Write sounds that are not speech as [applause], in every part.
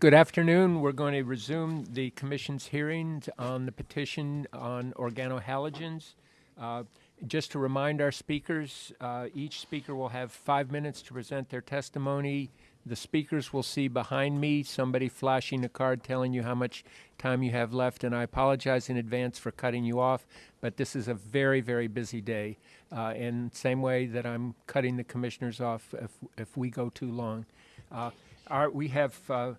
Good afternoon. We're going to resume the commission's hearings on the petition on organohalogens. Uh, just to remind our speakers, uh, each speaker will have five minutes to present their testimony. The speakers will see behind me somebody flashing a card telling you how much time you have left, and I apologize in advance for cutting you off, but this is a very, very busy day. Uh, in the same way that I'm cutting the commissioners off if, if we go too long. Uh, our, we have uh,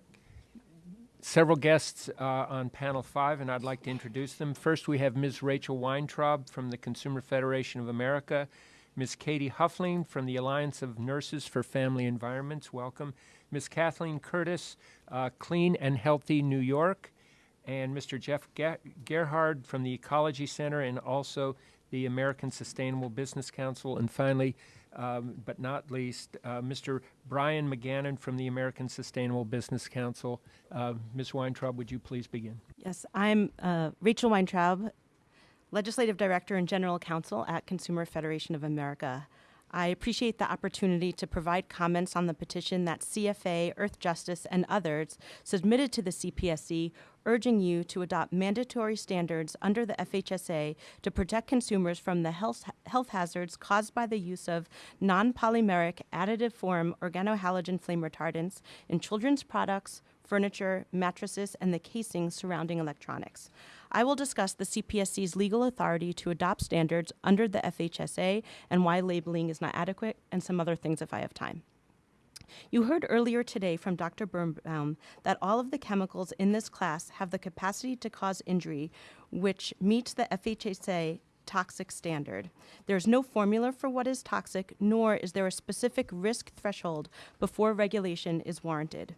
several guests uh, on panel five, and I'd like to introduce them. First, we have Ms. Rachel Weintraub from the Consumer Federation of America, Ms. Katie Huffling from the Alliance of Nurses for Family Environments. Welcome. Ms. Kathleen Curtis, uh, Clean and Healthy New York, and Mr. Jeff Ge- Gearhart from the Ecology Center and also the American Sustainable Business Council. And finally, um, but not least, uh, Mr. Brian McGannon from the American Sustainable Business Council. Uh, Ms. Weintraub, would you please begin? Yes, I'm uh, Rachel Weintraub, Legislative Director and General Counsel at Consumer Federation of America. I appreciate the opportunity to provide comments on the petition that CFA, Earthjustice, and others submitted to the CPSC urging you to adopt mandatory standards under the FHSA to protect consumers from the health, health hazards caused by the use of non polymeric additive form organohalogen flame retardants in children's products, furniture, mattresses, and the casings surrounding electronics. I will discuss the CPSC's legal authority to adopt standards under the FHSA and why labeling is not adequate, and some other things if I have time. You heard earlier today from Dr. Birnbaum that all of the chemicals in this class have the capacity to cause injury, which meets the FHSA toxic standard. There is no formula for what is toxic, nor is there a specific risk threshold before regulation is warranted.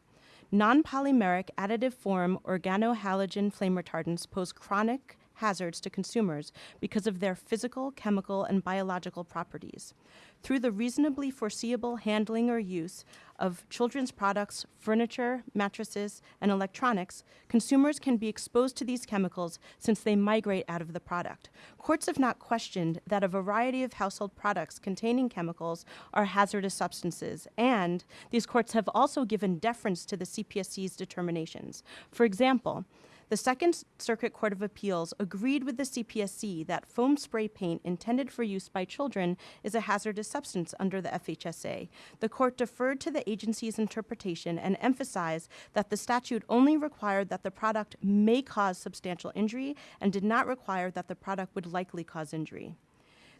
Non-polymeric additive form organohalogen flame retardants pose chronic hazards to consumers because of their physical, chemical, and biological properties. Through the reasonably foreseeable handling or use of children's products, furniture, mattresses, and electronics, consumers can be exposed to these chemicals since they migrate out of the product. Courts have not questioned that a variety of household products containing chemicals are hazardous substances, and these courts have also given deference to the CPSC's determinations. For example, the Second Circuit Court of Appeals agreed with the CPSC that foam spray paint intended for use by children is a hazardous substance under the FHSA. The court deferred to the agency's interpretation and emphasized that the statute only required that the product may cause substantial injury and did not require that the product would likely cause injury.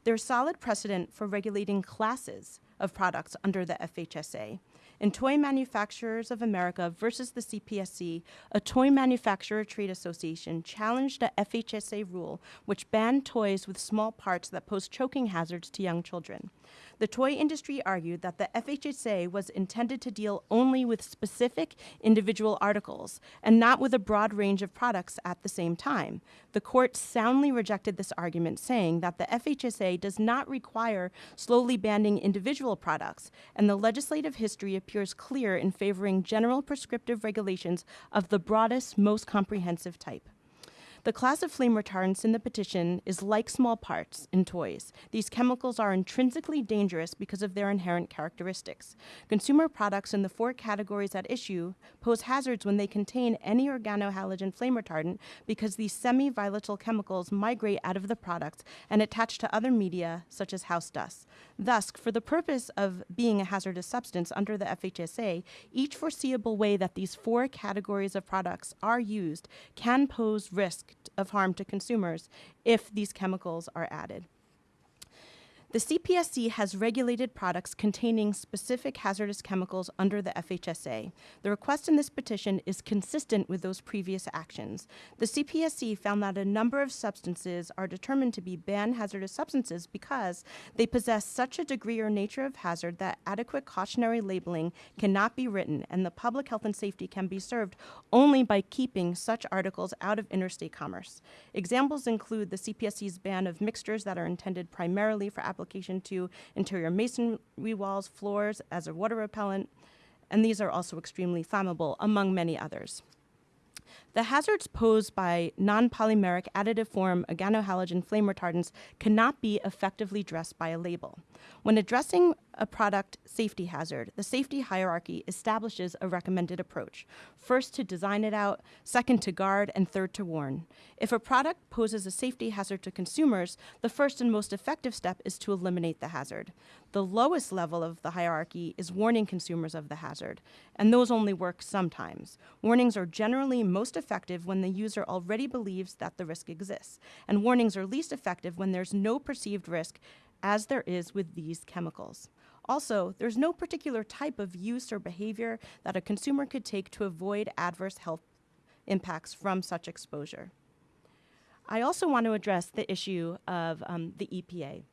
There's solid precedent for regulating classes of products under the FHSA. In Toy Manufacturers of America versus the CPSC, a toy manufacturer trade association challenged a FHSA rule which banned toys with small parts that pose choking hazards to young children. The toy industry argued that the FHSA was intended to deal only with specific individual articles and not with a broad range of products at the same time. The court soundly rejected this argument, saying that the FHSA does not require slowly banning individual products, and the legislative history appears clear in favoring general prescriptive regulations of the broadest, most comprehensive type. The class of flame retardants in the petition is like small parts in toys. These chemicals are intrinsically dangerous because of their inherent characteristics. Consumer products in the four categories at issue pose hazards when they contain any organohalogen flame retardant because these semi-volatile chemicals migrate out of the product and attach to other media such as house dust. Thus, for the purpose of being a hazardous substance under the FHSA, each foreseeable way that these four categories of products are used can pose risk of harm to consumers if these chemicals are added. The CPSC has regulated products containing specific hazardous chemicals under the FHSA. The request in this petition is consistent with those previous actions. The CPSC found that a number of substances are determined to be banned hazardous substances because they possess such a degree or nature of hazard that adequate cautionary labeling cannot be written and the public health and safety can be served only by keeping such articles out of interstate commerce. Examples include the CPSC's ban of mixtures that are intended primarily for application application to interior masonry walls, floors as a water repellent, and these are also extremely flammable, among many others. The hazards posed by non-polymeric additive form organohalogen flame retardants cannot be effectively addressed by a label. When addressing a product safety hazard, the safety hierarchy establishes a recommended approach. First, to design it out, second, to guard, and third, to warn. If a product poses a safety hazard to consumers, the first and most effective step is to eliminate the hazard. The lowest level of the hierarchy is warning consumers of the hazard, and those only work sometimes. Warnings are generally most effective when the user already believes that the risk exists, and warnings are least effective when there's no perceived risk as there is with these chemicals. Also, there's no particular type of use or behavior that a consumer could take to avoid adverse health impacts from such exposure. I also want to address the issue of um, the EPA.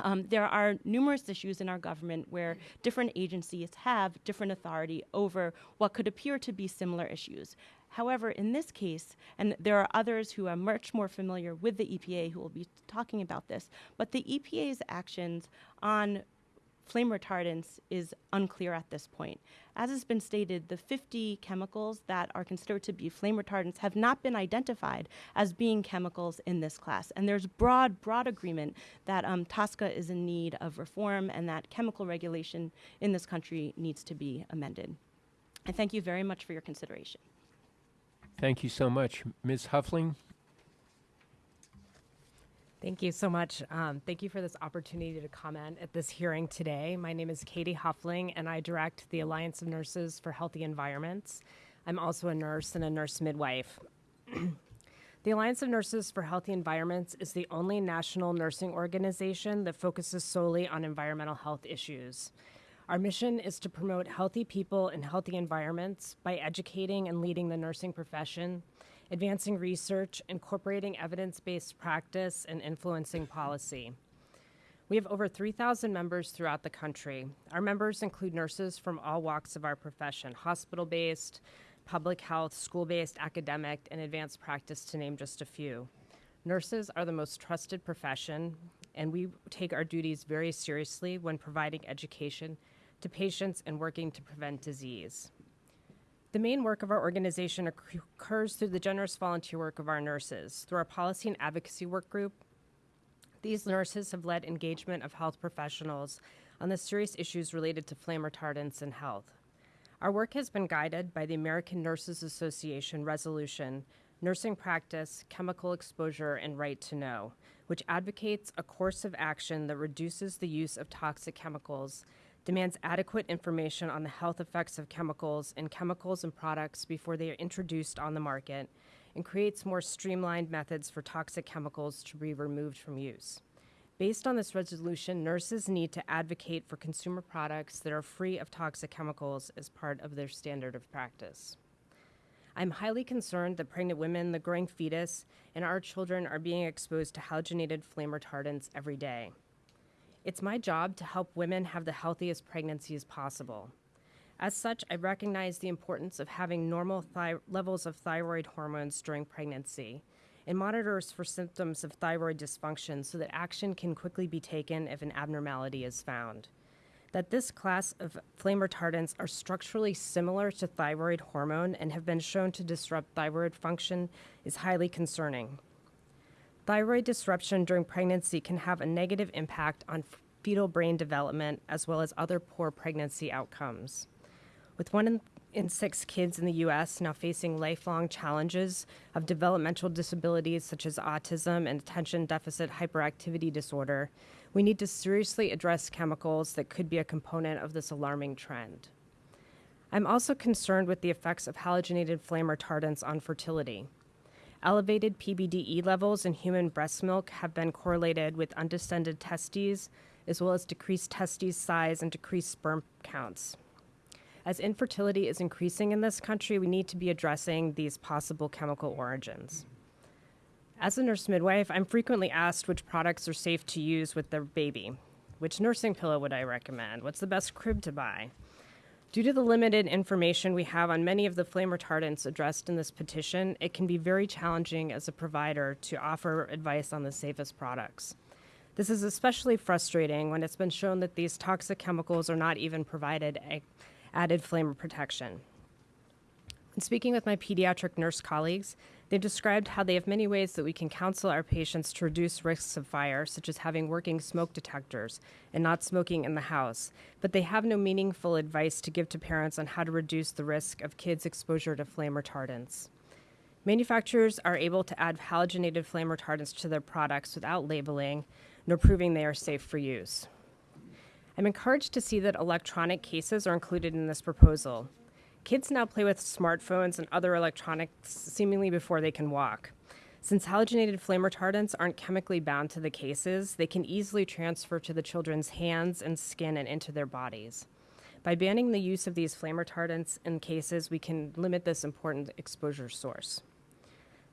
Um, there are numerous issues in our government where different agencies have different authority over what could appear to be similar issues. However, in this case, and there are others who are much more familiar with the EPA who will be talking about this, but the EPA's actions on flame retardants is unclear at this point. As has been stated, the 50 chemicals that are considered to be flame retardants have not been identified as being chemicals in this class. And there's broad, broad agreement that um, TSCA is in need of reform and that chemical regulation in this country needs to be amended. I thank you very much for your consideration. Thank you so much. Ms. Huffling? Thank you so much. Um, thank you for this opportunity to comment at this hearing today. My name is Katie Huffling, and I direct the Alliance of Nurses for Healthy Environments. I'm also a nurse and a nurse midwife. [clears throat] the Alliance of Nurses for Healthy Environments is the only national nursing organization that focuses solely on environmental health issues. Our mission is to promote healthy people and healthy environments by educating and leading the nursing profession advancing research, incorporating evidence based practice, and influencing policy. We have over 3,000 members throughout the country. Our members include nurses from all walks of our profession hospital based, public health, school based, academic, and advanced practice, to name just a few. Nurses are the most trusted profession, and we take our duties very seriously when providing education to patients and working to prevent disease. The main work of our organization occurs through the generous volunteer work of our nurses. Through our policy and advocacy work group, these nurses have led engagement of health professionals on the serious issues related to flame retardants and health. Our work has been guided by the American Nurses Association resolution, Nursing Practice, Chemical Exposure, and Right to Know, which advocates a course of action that reduces the use of toxic chemicals demands adequate information on the health effects of chemicals and chemicals and products before they are introduced on the market, and creates more streamlined methods for toxic chemicals to be removed from use. Based on this resolution, nurses need to advocate for consumer products that are free of toxic chemicals as part of their standard of practice. I'm highly concerned that pregnant women, the growing fetus, and our children are being exposed to halogenated flame retardants every day. It's my job to help women have the healthiest pregnancies possible. As such, I recognize the importance of having normal levels of thyroid hormones during pregnancy and monitors for symptoms of thyroid dysfunction so that action can quickly be taken if an abnormality is found. That this class of flame retardants are structurally similar to thyroid hormone and have been shown to disrupt thyroid function is highly concerning. Thyroid disruption during pregnancy can have a negative impact on fetal brain development as well as other poor pregnancy outcomes. With one in, in, six kids in the US now facing lifelong challenges of developmental disabilities such as autism and attention deficit hyperactivity disorder, we need to seriously address chemicals that could be a component of this alarming trend. I'm also concerned with the effects of halogenated flame retardants on fertility. Elevated PBDE levels in human breast milk have been correlated with undescended testes, as well as decreased testes size and decreased sperm counts. As infertility is increasing in this country, we need to be addressing these possible chemical origins. As a nurse midwife, I'm frequently asked which products are safe to use with their baby. Which nursing pillow would I recommend? What's the best crib to buy? Due to the limited information we have on many of the flame retardants addressed in this petition, it can be very challenging as a provider to offer advice on the safest products. This is especially frustrating when it's been shown that these toxic chemicals are not even provided added flame protection. In speaking with my pediatric nurse colleagues, they've described how they have many ways that we can counsel our patients to reduce risks of fire, such as having working smoke detectors and not smoking in the house, but they have no meaningful advice to give to parents on how to reduce the risk of kids' exposure to flame retardants. Manufacturers are able to add halogenated flame retardants to their products without labeling nor proving they are safe for use. I'm encouraged to see that electronic cases are included in this proposal. Kids now play with smartphones and other electronics seemingly before they can walk. Since halogenated flame retardants aren't chemically bound to the cases, they can easily transfer to the children's hands and skin and into their bodies. By banning the use of these flame retardants in cases, we can limit this important exposure source.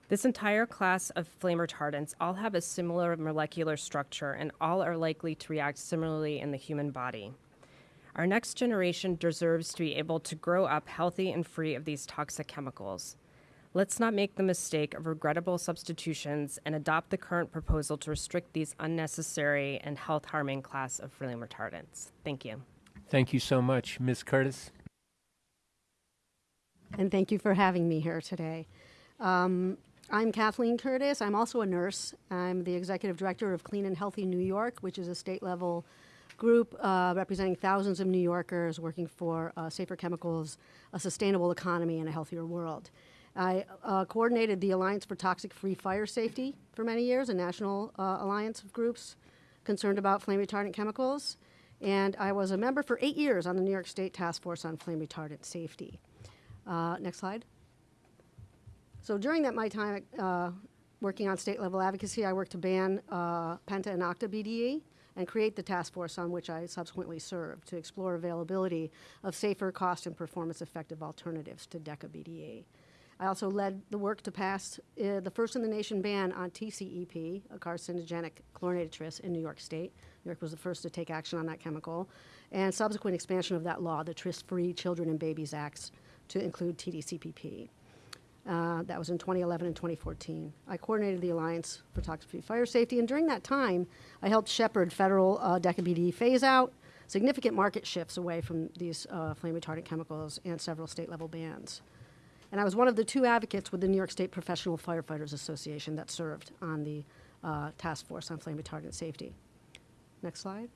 This entire class of flame retardants all have a similar molecular structure and all are likely to react similarly in the human body. Our next generation deserves to be able to grow up healthy and free of these toxic chemicals. Let's not make the mistake of regrettable substitutions and adopt the current proposal to restrict these unnecessary and health harming class of flame retardants. Thank you. Thank you so much. Ms. Curtis? and thank you for having me here today. Um, I'm Kathleen Curtis. I'm also a nurse. I'm the executive director of Clean and Healthy New York, which is a state level group uh, representing thousands of New Yorkers working for uh, safer chemicals, a sustainable economy, and a healthier world. I uh, coordinated the Alliance for Toxic Free Fire Safety for many years, a national uh, alliance of groups concerned about flame retardant chemicals. And I was a member for eight years on the New York State Task Force on Flame Retardant Safety. Uh, next slide. So during that my time uh, working on state level advocacy, I worked to ban Penta and Octa BDE and create the task force on which I subsequently served to explore availability of safer, cost, and performance effective alternatives to DECA BDE. I also led the work to pass uh, the first in the nation ban on TCEP, a carcinogenic chlorinated tris, in New York State. New York was the first to take action on that chemical, and subsequent expansion of that law, the Tris Free Children and Babies Acts, to include TDCPP. Uh, that was in 2011 and 2014. I coordinated the Alliance for Toxic Fire Safety, and during that time, I helped shepherd federal uh, DECA phase out, significant market shifts away from these uh, flame retardant chemicals, and several state level bans. And I was one of the two advocates with the New York State Professional Firefighters Association that served on the uh, task force on flame retardant safety. Next slide.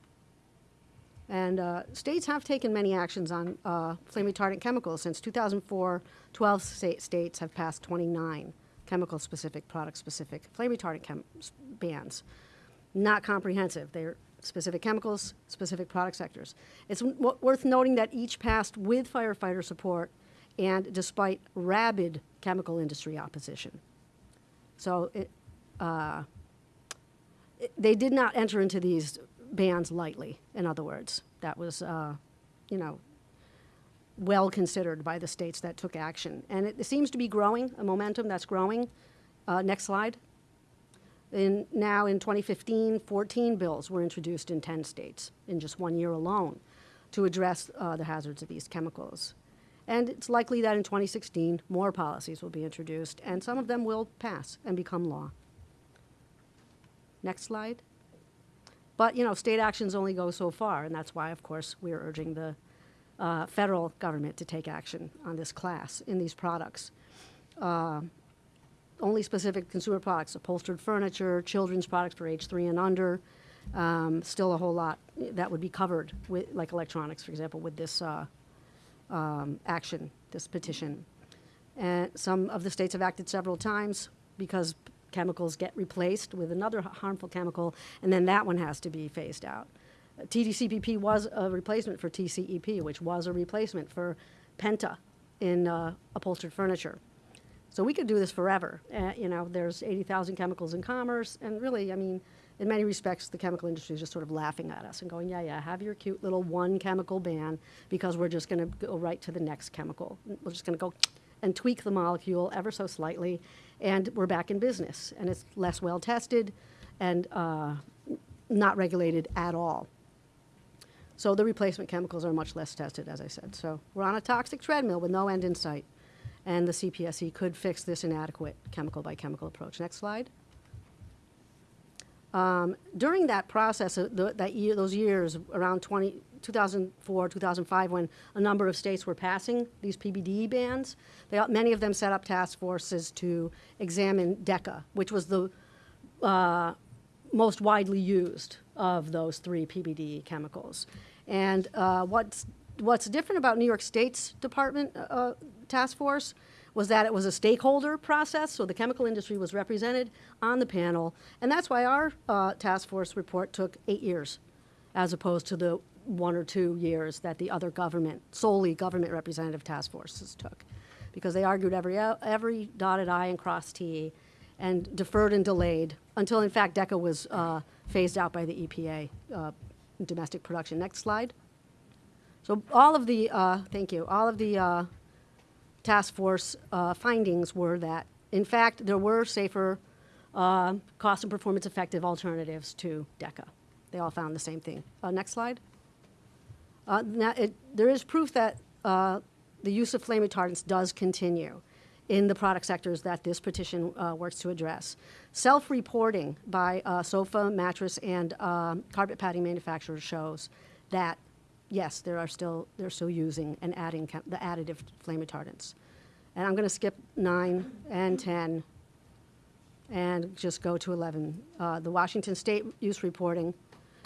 And uh, states have taken many actions on uh, flame retardant chemicals. Since 2004, 12 sta- states have passed 29 chemical specific, product specific flame retardant bans. Not comprehensive. They're specific chemicals, specific product sectors. It's worth noting that each passed with firefighter support and despite rabid chemical industry opposition. So it, uh, it- they did not enter into these bans lightly, in other words. That was, uh, you know, well considered by the states that took action. And it, seems to be growing, a momentum that's growing. Uh, next slide. In, now in 2015, 14 bills were introduced in 10 states in just one year alone to address uh, the hazards of these chemicals. And it's likely that in 2016, more policies will be introduced, and some of them will pass and become law. Next slide. But, you know, state actions only go so far, and that's why, of course, we're urging the uh, federal government to take action on this class in these products. Uh, only specific consumer products, upholstered furniture, children's products for age three and under, um, still a whole lot that would be covered with, like electronics, for example, with this uh, um, action, this petition. And some of the states have acted several times because chemicals get replaced with another harmful chemical, and then that one has to be phased out. TDCPP was a replacement for TCEP, which was a replacement for Penta in uh, upholstered furniture. So we could do this forever. Uh, you know, there's 80,000 chemicals in commerce, and really, I mean, in many respects, the chemical industry is just sort of laughing at us and going, yeah, yeah, have your cute little one chemical ban because we're just going to go right to the next chemical. We're just going to go and tweak the molecule ever so slightly, and we're back in business. And it's less well tested and uh, not regulated at all. So the replacement chemicals are much less tested, as I said. So we're on a toxic treadmill with no end in sight. And the CPSC could fix this inadequate chemical by chemical approach. Next slide. Um, during that process, uh, that year, those years around 20, 2004, 2005, when a number of states were passing these PBD bans, they, many of them set up task forces to examine DECA, which was the uh, most widely used of those three PBD chemicals. And uh, what's, what's different about New York State's Department uh, Task Force was that it was a stakeholder process, so the chemical industry was represented on the panel, and that's why our uh, task force report took eight years, as opposed to the one or two years that the other government, solely government representative task forces took, because they argued every every dotted i and crossed t, and deferred and delayed until, in fact, DECA was uh, phased out by the EPA uh, domestic production. Next slide. So all of the, uh, thank you, all of the uh, task force uh, findings were that, in fact, there were safer, uh, cost and performance effective alternatives to DECA. They all found the same thing. Next slide. Uh, now, it, there is proof that uh, the use of flame retardants does continue in the product sectors that this petition uh, works to address. Self-reporting by uh, sofa, mattress, and um, carpet padding manufacturers shows that yes, there are still they're still using and adding the additive flame retardants. And I'm going to skip nine and ten and just go to 11. Uh, the Washington State use reporting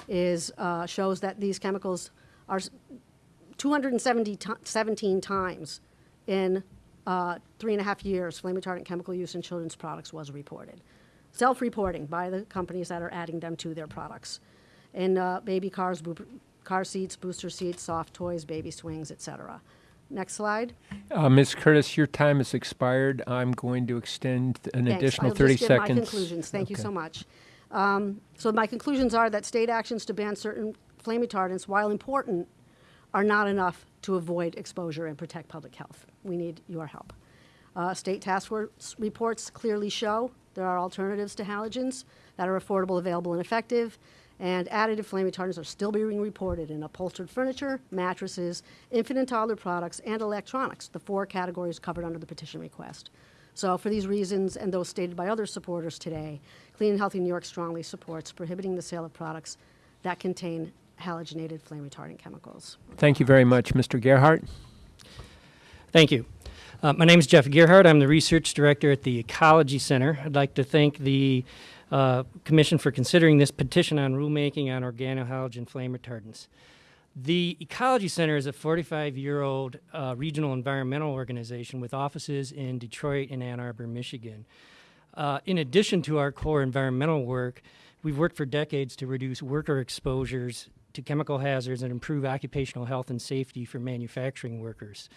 is uh, shows that these chemicals are s- 270 17 times in uh, three and a half years. Flame retardant chemical use in children's products was reported. Self-reporting by the companies that are adding them to their products, in uh, baby cars, car seats, booster seats, soft toys, baby swings, etc. Next slide. Uh, Ms. Curtis, your time has expired. I'm going to extend an Thanks. additional I'll 30 just give seconds. my conclusions. Thank you so much. Um, So my conclusions are that state actions to ban certain flame retardants, while important, are not enough to avoid exposure and protect public health. We need your help. Uh, State task force reports clearly show there are alternatives to halogens that are affordable, available, and effective, and additive flame retardants are still being reported in upholstered furniture, mattresses, infant and toddler products, and electronics, the four categories covered under the petition request. So for these reasons, and those stated by other supporters today, Clean and Healthy New York strongly supports prohibiting the sale of products that contain halogenated flame retardant chemicals. Thank you very much, Mr. Gearhart. Thank you. Uh, my name is Jeff Gearhart. I'm the research director at the Ecology Center. I'd like to thank the uh, Commission for considering this petition on rulemaking on organohalogen flame retardants. The Ecology Center is a 45 year old uh, regional environmental organization with offices in Detroit and Ann Arbor, Michigan. Uh, in addition to our core environmental work, we've worked for decades to reduce worker exposures to chemical hazards and improve occupational health and safety for manufacturing workers.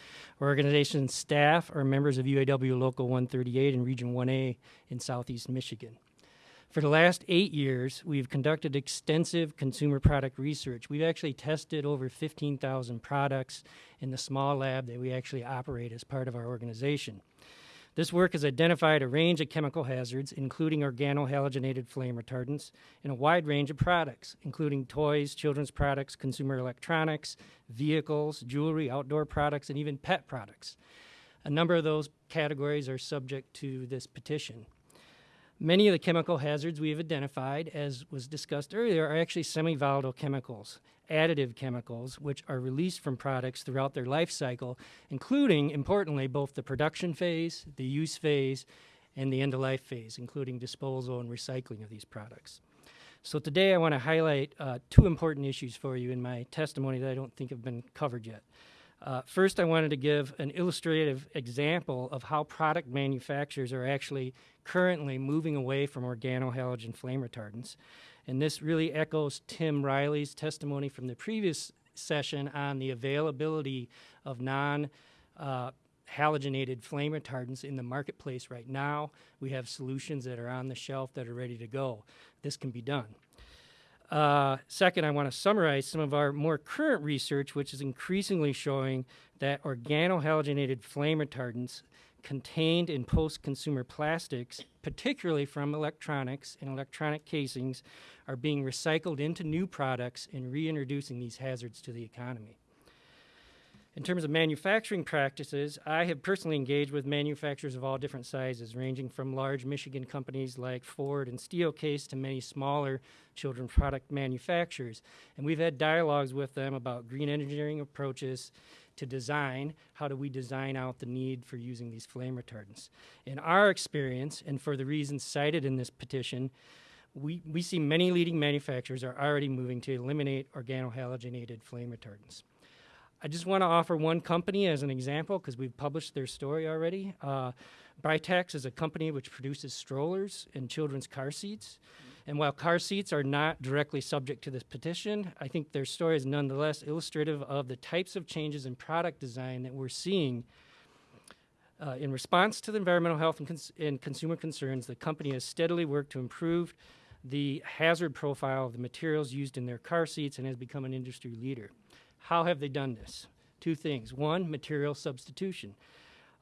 Our organization's staff are members of UAW Local 138 and Region 1A in Southeast Michigan. For the last eight years, we've conducted extensive consumer product research. We've actually tested over 15,000 products in the small lab that we actually operate as part of our organization. This work has identified a range of chemical hazards, including organohalogenated flame retardants, in a wide range of products, including toys, children's products, consumer electronics, vehicles, jewelry, outdoor products, and even pet products. A number of those categories are subject to this petition. Many of the chemical hazards we have identified, as was discussed earlier, are actually semi volatile chemicals, additive chemicals, which are released from products throughout their life cycle, including, importantly, both the production phase, the use phase, and the end of life phase, including disposal and recycling of these products. So today I want to highlight uh, two important issues for you in my testimony that I don't think have been covered yet. Uh, first, I wanted to give an illustrative example of how product manufacturers are actually currently moving away from organohalogen flame retardants. And this really echoes Tim Riley's testimony from the previous session on the availability of non uh, halogenated flame retardants in the marketplace right now. We have solutions that are on the shelf that are ready to go. This can be done. Uh, second, I want to summarize some of our more current research, which is increasingly showing that organohalogenated flame retardants contained in post consumer plastics, particularly from electronics and electronic casings, are being recycled into new products and reintroducing these hazards to the economy. In terms of manufacturing practices, I have personally engaged with manufacturers of all different sizes, ranging from large Michigan companies like Ford and Steelcase to many smaller children product manufacturers. And we've had dialogues with them about green engineering approaches to design. How do we design out the need for using these flame retardants? In our experience, and for the reasons cited in this petition, we, we see many leading manufacturers are already moving to eliminate organohalogenated flame retardants. I just want to offer one company as an example because we've published their story already. Uh, is a company which produces strollers and children's car seats. And while car seats are not directly subject to this petition, I think their story is nonetheless illustrative of the types of changes in product design that we're seeing. Uh, in response to the environmental health and, cons- and consumer concerns, the company has steadily worked to improve the hazard profile of the materials used in their car seats and has become an industry leader. How have they done this? Two things. One, material substitution.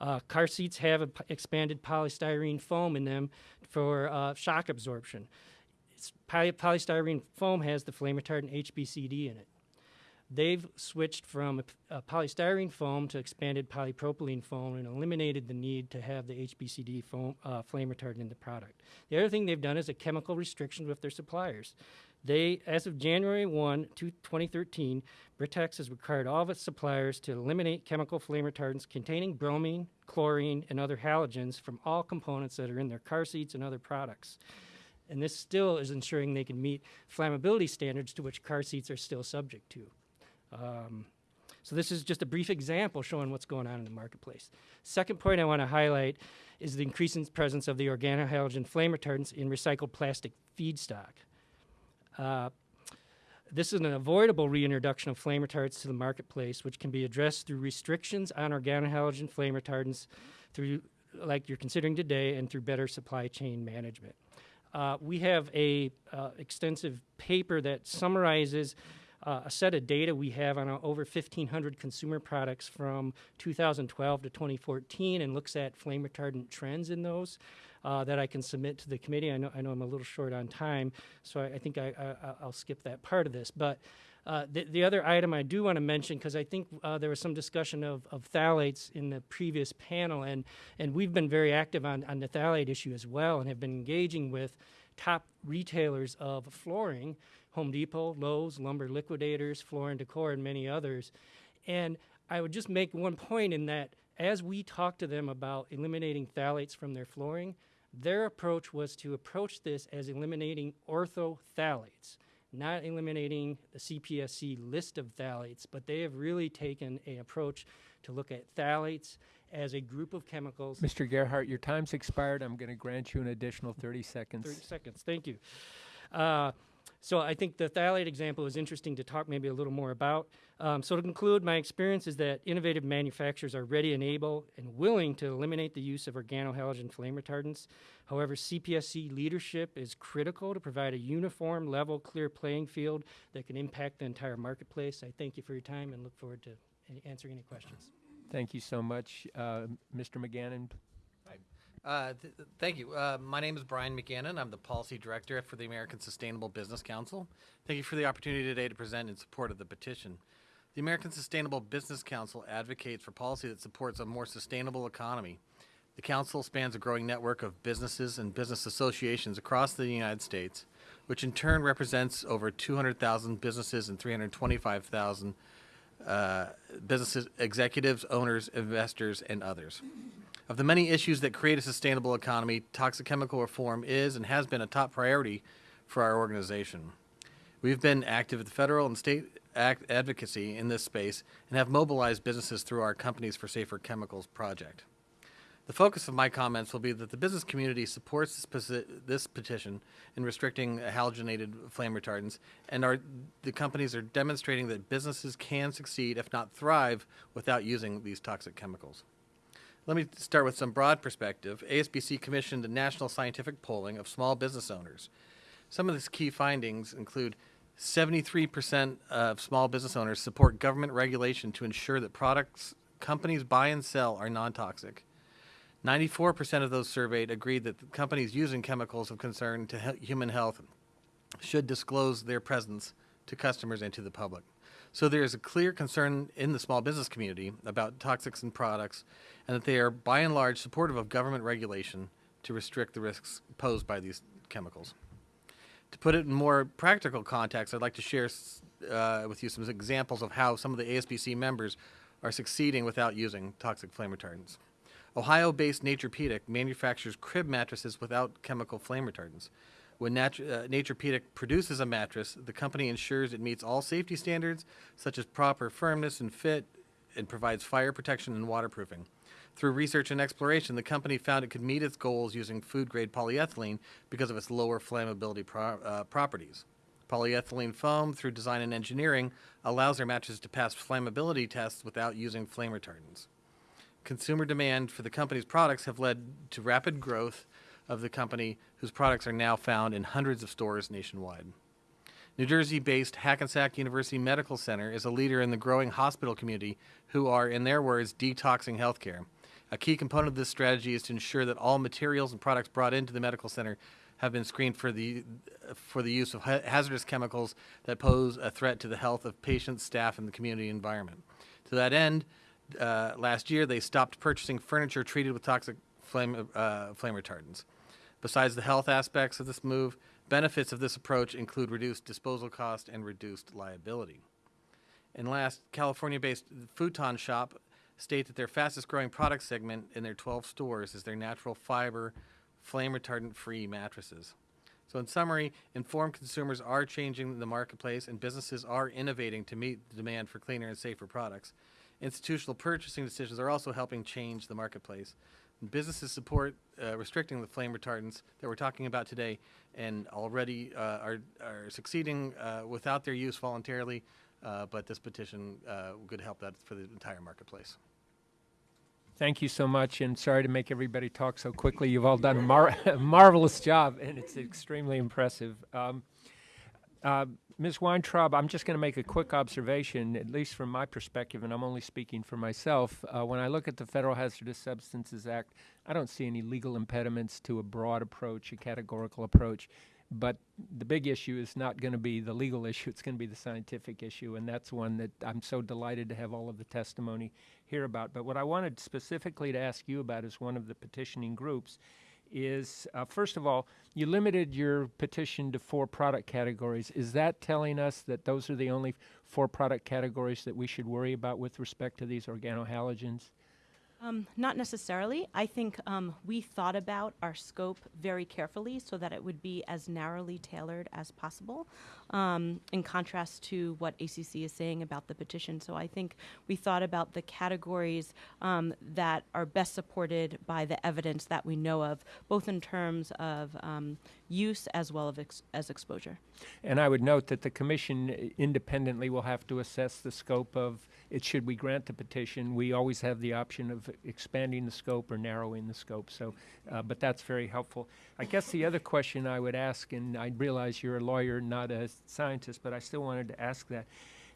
Uh, car seats have expanded polystyrene foam in them for uh, shock absorption. Poly- polystyrene foam has the flame retardant HBCD in it. They've switched from a, a polystyrene foam to expanded polypropylene foam and eliminated the need to have the HBCD foam, uh, flame retardant in the product. The other thing they've done is a chemical restriction with their suppliers. They, as of January 1, 2013, Britax has required all of its suppliers to eliminate chemical flame retardants containing bromine, chlorine, and other halogens from all components that are in their car seats and other products. And this still is ensuring they can meet flammability standards to which car seats are still subject to. Um, so this is just a brief example showing what's going on in the marketplace. Second point I want to highlight is the increasing presence of the organohalogen flame retardants in recycled plastic feedstock. Uh, this is an avoidable reintroduction of flame retardants to the marketplace, which can be addressed through restrictions on organohalogen flame retardants, through like you're considering today, and through better supply chain management. Uh, we have a uh, extensive paper that summarizes uh, a set of data we have on uh, over 1,500 consumer products from 2012 to 2014 and looks at flame retardant trends in those uh, that I can submit to the committee. I know, I know I'm a little short on time, so I, I think I, I, I'll skip that part of this. But uh, the, the other item I do want to mention, because I think uh, there was some discussion of, of phthalates in the previous panel, and, and we've been very active on, on the phthalate issue as well and have been engaging with top retailers of flooring Home Depot, Lowe's, Lumber Liquidators, Floor and Decor, and many others. And I would just make one point in that as we talked to them about eliminating phthalates from their flooring, their approach was to approach this as eliminating ortho orthophthalates, not eliminating the CPSC list of phthalates, but they have really taken an approach to look at phthalates as a group of chemicals. Mr. Gearhart, your time's expired. I'm going to grant you an additional 30 seconds. 30 seconds. Thank you. Uh, so I think the phthalate example is interesting to talk maybe a little more about. Um, so to conclude, my experience is that innovative manufacturers are ready and able and willing to eliminate the use of organohalogen flame retardants. However, CPSC leadership is critical to provide a uniform, level, clear playing field that can impact the entire marketplace. I thank you for your time and look forward to any, answering any questions. Thank you so much. Uh, Mr. McGannon, Uh, th- th- thank you. Uh, my name is Brian McGannon. I'm the Policy Director for the American Sustainable Business Council. Thank you for the opportunity today to present in support of the petition. The American Sustainable Business Council advocates for policy that supports a more sustainable economy. The council spans a growing network of businesses and business associations across the United States, which in turn represents over 200,000 businesses and 325,000 uh, businesses, executives, owners, investors, and others. Of the many issues that create a sustainable economy, toxic chemical reform is and has been a top priority for our organization. We've been active at the federal and state advocacy in this space and have mobilized businesses through our Companies for Safer Chemicals project. The focus of my comments will be that the business community supports this, this petition in restricting halogenated flame retardants, and the companies are demonstrating that businesses can succeed, if not thrive, without using these toxic chemicals. Let me start with some broad perspective. ASBC commissioned a national scientific polling of small business owners. Some of the key findings include 73% of small business owners support government regulation to ensure that products companies buy and sell are non toxic. 94% of those surveyed agreed that companies using chemicals of concern to human health should disclose their presence to customers and to the public. So there is a clear concern in the small business community about toxics and products and that they are by and large supportive of government regulation to restrict the risks posed by these chemicals. To put it in more practical context, I'd like to share uh, with you some examples of how some of the ASBC members are succeeding without using toxic flame retardants. Ohio-based Naturepedic manufactures crib mattresses without chemical flame retardants. When Nat- uh, Naturepedic produces a mattress, the company ensures it meets all safety standards, such as proper firmness and fit, and provides fire protection and waterproofing. Through research and exploration, the company found it could meet its goals using food-grade polyethylene because of its lower flammability pro- uh, properties. Polyethylene foam, through design and engineering, allows their mattresses to pass flammability tests without using flame retardants consumer demand for the company's products have led to rapid growth of the company whose products are now found in hundreds of stores nationwide. New Jersey-based Hackensack University Medical Center is a leader in the growing hospital community who are, in their words, detoxing healthcare. A key component of this strategy is to ensure that all materials and products brought into the medical center have been screened for the for the use of ha- hazardous chemicals that pose a threat to the health of patients, staff, and the community environment. To that end, uh, last year they stopped purchasing furniture treated with toxic flame uh, flame retardants. Besides the health aspects of this move, benefits of this approach include reduced disposal cost and reduced liability. And last, California-based Futon Shop state that their fastest-growing product segment in their 12 stores is their natural fiber, flame retardant-free mattresses. So in summary, informed consumers are changing the marketplace and businesses are innovating to meet the demand for cleaner and safer products. Institutional purchasing decisions are also helping change the marketplace. Businesses support uh, restricting the flame retardants that we're talking about today and already uh, are, are succeeding uh, without their use voluntarily, uh, but this petition uh, could help that for the entire marketplace. Thank you so much, and sorry to make everybody talk so quickly. You've all done a mar- [laughs] marvelous job, and it's extremely impressive. Um, uh, Ms. Weintraub, I'm just going to make a quick observation, at least from my perspective, and I'm only speaking for myself. Uh, when I look at the Federal Hazardous Substances Act, I don't see any legal impediments to a broad approach, a categorical approach. But the big issue is not going to be the legal [laughs] issue, it's going to be the scientific issue, and that's one that I'm so delighted to have all of the testimony here about. But what I wanted specifically to ask you about is one of the petitioning groups is uh, first of all, you limited your petition to four product categories. Is that telling us that those are the only four product categories that we should worry about with respect to these organohalogens? Um, not necessarily. I think um, we thought about our scope very carefully so that it would be as narrowly tailored as possible, um, in contrast to what ACC is saying about the petition. So I think we thought about the categories um, that are best supported by the evidence that we know of, both in terms of um, use as well as, ex- as exposure. And I would note that the commission uh, independently will have to assess the scope of it should we grant the petition. We always have the option of expanding the scope or narrowing the scope. So, uh, but that's very helpful. I guess the other question I would ask, and I realize you're a lawyer, not a scientist, but I still wanted to ask that,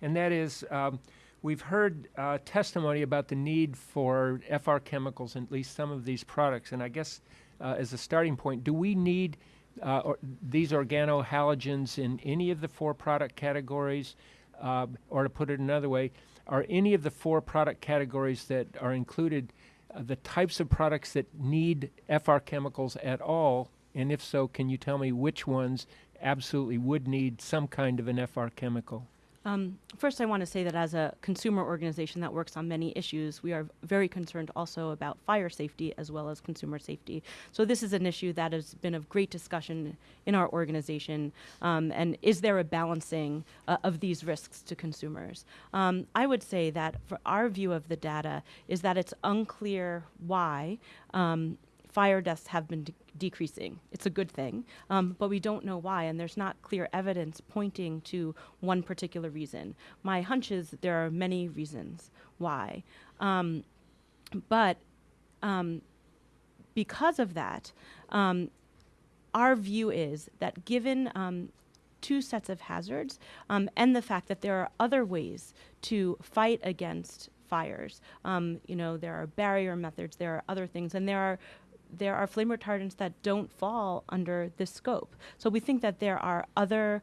and that is. Um, We've heard uh, testimony about the need for FR chemicals in at least some of these products, and I guess uh, as a starting point, do we need uh, or these organohalogens in any of the four product categories? Uh, or to put it another way, are any of the four product categories that are included uh, the types of products that need FR chemicals at all? And if so, can you tell me which ones absolutely would need some kind of an FR chemical? Um, first, I want to say that as a consumer organization that works on many issues, we are very concerned also about fire safety as well as consumer safety. So, this is an issue that has been of great discussion in our organization. Um, and is there a balancing uh, of these risks to consumers? Um, I would say that for our view of the data is that it's unclear why. Fire deaths have been de- decreasing. It's a good thing, um, but we don't know why, and there's not clear evidence pointing to one particular reason. My hunch is there are many reasons why. Um, but um, because of that, um, our view is that given um, two sets of hazards um, and the fact that there are other ways to fight against fires, you know, there are barrier methods, there are other things, and there are there are flame retardants that don't fall under this scope. So we think that there are other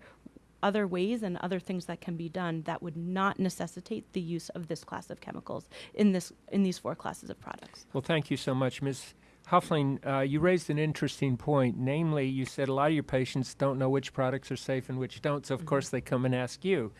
other ways and other things that can be done that would not necessitate the use of this class of chemicals in this in these four classes of products. Well, thank you so much, Ms. Huffling. Uh, you raised an interesting point. Namely, you said a lot of your patients don't know which products are safe and which don't, so of course they come and ask you.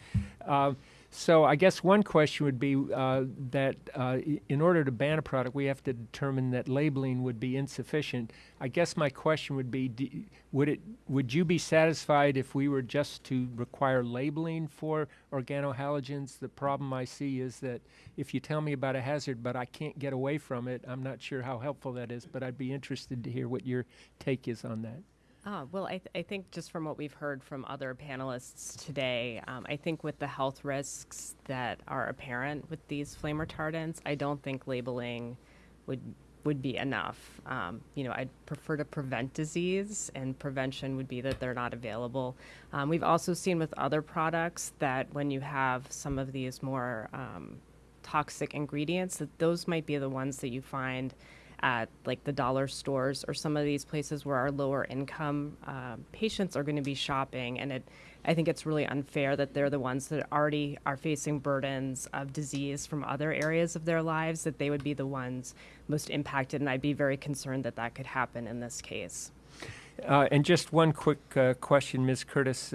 Uh, so I guess one question would be uh, that uh, in order to ban a product, we have to determine that labeling would be insufficient. I guess my question would be, would it would you be satisfied if we were just to require labeling for organohalogens? The problem I see is that if you tell me about a hazard, but I can't get away from it, I'm not sure how helpful that is. But I'd be interested to hear what your take is on that. Ah, well, I, th- I think just from what we've heard from other panelists today, um, I think with the health risks that are apparent with these flame retardants, I don't think labeling would would be enough. Um, you know, I'd prefer to prevent disease, and prevention would be that they're not available. Um, we've also seen with other products that when you have some of these more um, toxic ingredients, that those might be the ones that you find at like the dollar stores or some of these places where our lower income um, patients are going to be shopping and it i think it's really unfair that they're the ones that already are facing burdens of disease from other areas of their lives that they would be the ones most impacted and i'd be very concerned that that could happen in this case Uh, and just one quick uh, question, Ms. Curtis.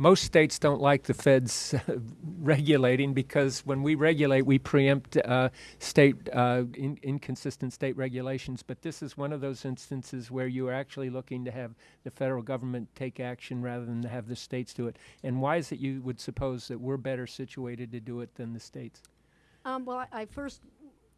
Most states don't like the feds [laughs] regulating because when we regulate, we preempt uh, state uh, in- inconsistent state regulations. But this is one of those instances where you are actually looking to have the federal government take action rather than to have the states do it. And why is it you would suppose that we're better situated to do it than the states? Um, well, I, I first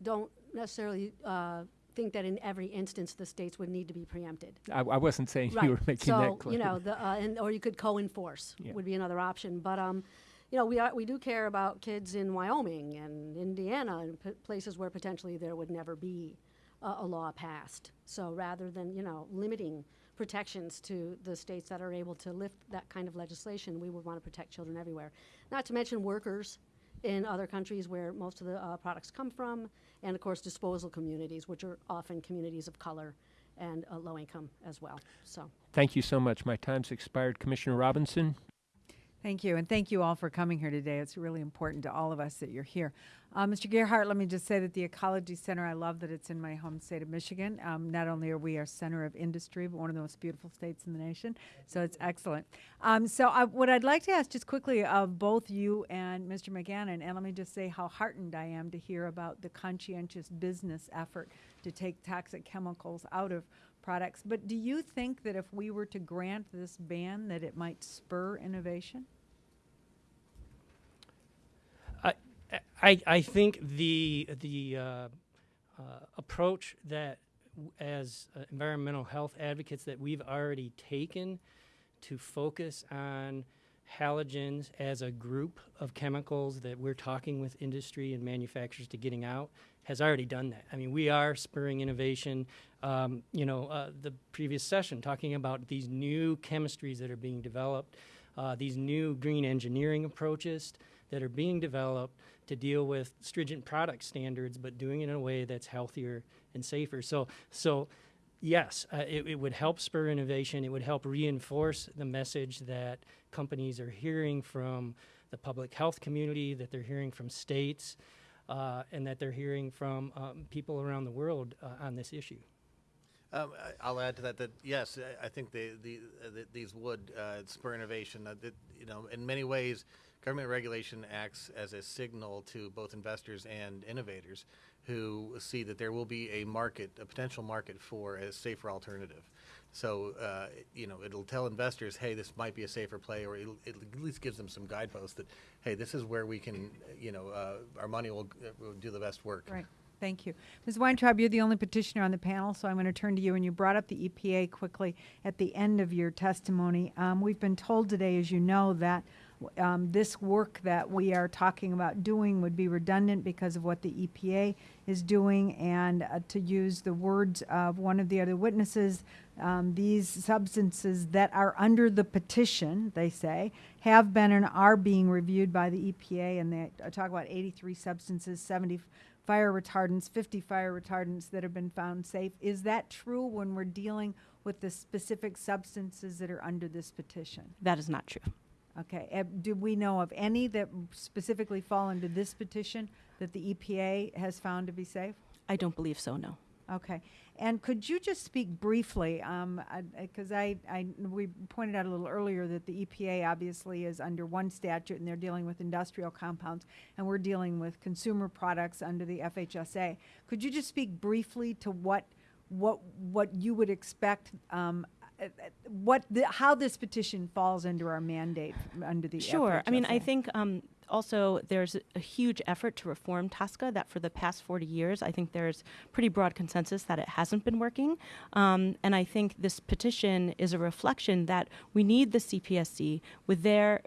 don't necessarily uh, think that in every instance the states would need to be preempted. I, I wasn't saying Right. you were making so, that clear. you know, the, uh, and, or you could co-enforce Yeah. would be another option. But, um, you know, we, are, we do care about kids in Wyoming and Indiana and places where potentially there would never be a, a law passed. So rather than, you know, limiting protections to the states that are able to lift that kind of legislation, we would want to protect children everywhere. Not to mention workers in other countries where most of the uh, products come from, and of course disposal communities, which are often communities of color and uh, low income as well. So. Thank you so much. My time's expired. Commissioner Robinson? Thank you, and thank you all for coming here today. It's really important to all of us that you're here. Uh, Mr. Gearhart, let me just say that the Ecology Center, I love that it's in my home state of Michigan. Um, not only are we a center of industry, but one of the most beautiful states in the nation, so it's excellent. Um, so, I, what I'd like to ask just quickly of both you and Mr. McGannon, and let me just say how heartened I am to hear about the conscientious business effort to take toxic chemicals out of products. But do you think that if we were to grant this ban, that it might spur innovation? I, I, I think the the uh, uh, approach that as uh, environmental health advocates that we've already taken to focus on halogens as a group of chemicals that we're talking with industry and manufacturers to getting out has already done that. I mean, we are spurring innovation. Um, you know, uh, the previous session talking about these new chemistries that are being developed, uh, these new green engineering approaches that are being developed to deal with stringent product standards, but doing it in a way that's healthier and safer. So, so yes, uh, it, it would help spur innovation. It would help reinforce the message that companies are hearing from the public health community, that they're hearing from states, uh, and that they're hearing from um, people around the world uh, on this issue. Um, I'll add to that that yes, I- think they, the, uh, th these would uh, spur innovation. Uh, that, you know, in many ways, government regulation acts as a signal to both investors and innovators who see that there will be a market, a potential market for a safer alternative. So, uh, you know, it'll tell investors, hey, this might be a safer play, or it at least gives them some guideposts that, hey, this is where we can, you know, uh, our money will, uh, will do the best work. Right. Thank you. Ms. Weintraub, you're the only petitioner on the panel, so I'm going to turn to you. And you brought up the EPA quickly at the end of your testimony. Um, we've been told today, as you know, that um, this work that we are talking about doing would be redundant because of what the EPA is doing. And uh, to use the words of one of the other witnesses, um, these substances that are under the petition, they say, have been and are being reviewed by the EPA. And they talk about 83 substances, 70 fire retardants, 50 fire retardants that have been found safe. Is that true when we're dealing with the specific substances that are under this petition? That is not true. Okay, uh, do we know of any that specifically fall into this petition that the EPA has found to be safe? I don't believe so, no. Okay, and could you just speak briefly, because I, I, we pointed out a little earlier that the EPA obviously is under one statute and they're dealing with industrial compounds, and we're dealing with consumer products under the FHSA. Could you just speak briefly to what, what, what you would expect, um, what, the, how this petition falls under our mandate under the Sure. I mean, I think um, also there's a huge effort to reform TSCA that for the past 40 years, I think there's pretty broad consensus that it hasn't been working. Um, and I think this petition is a reflection that we need the CPSC with their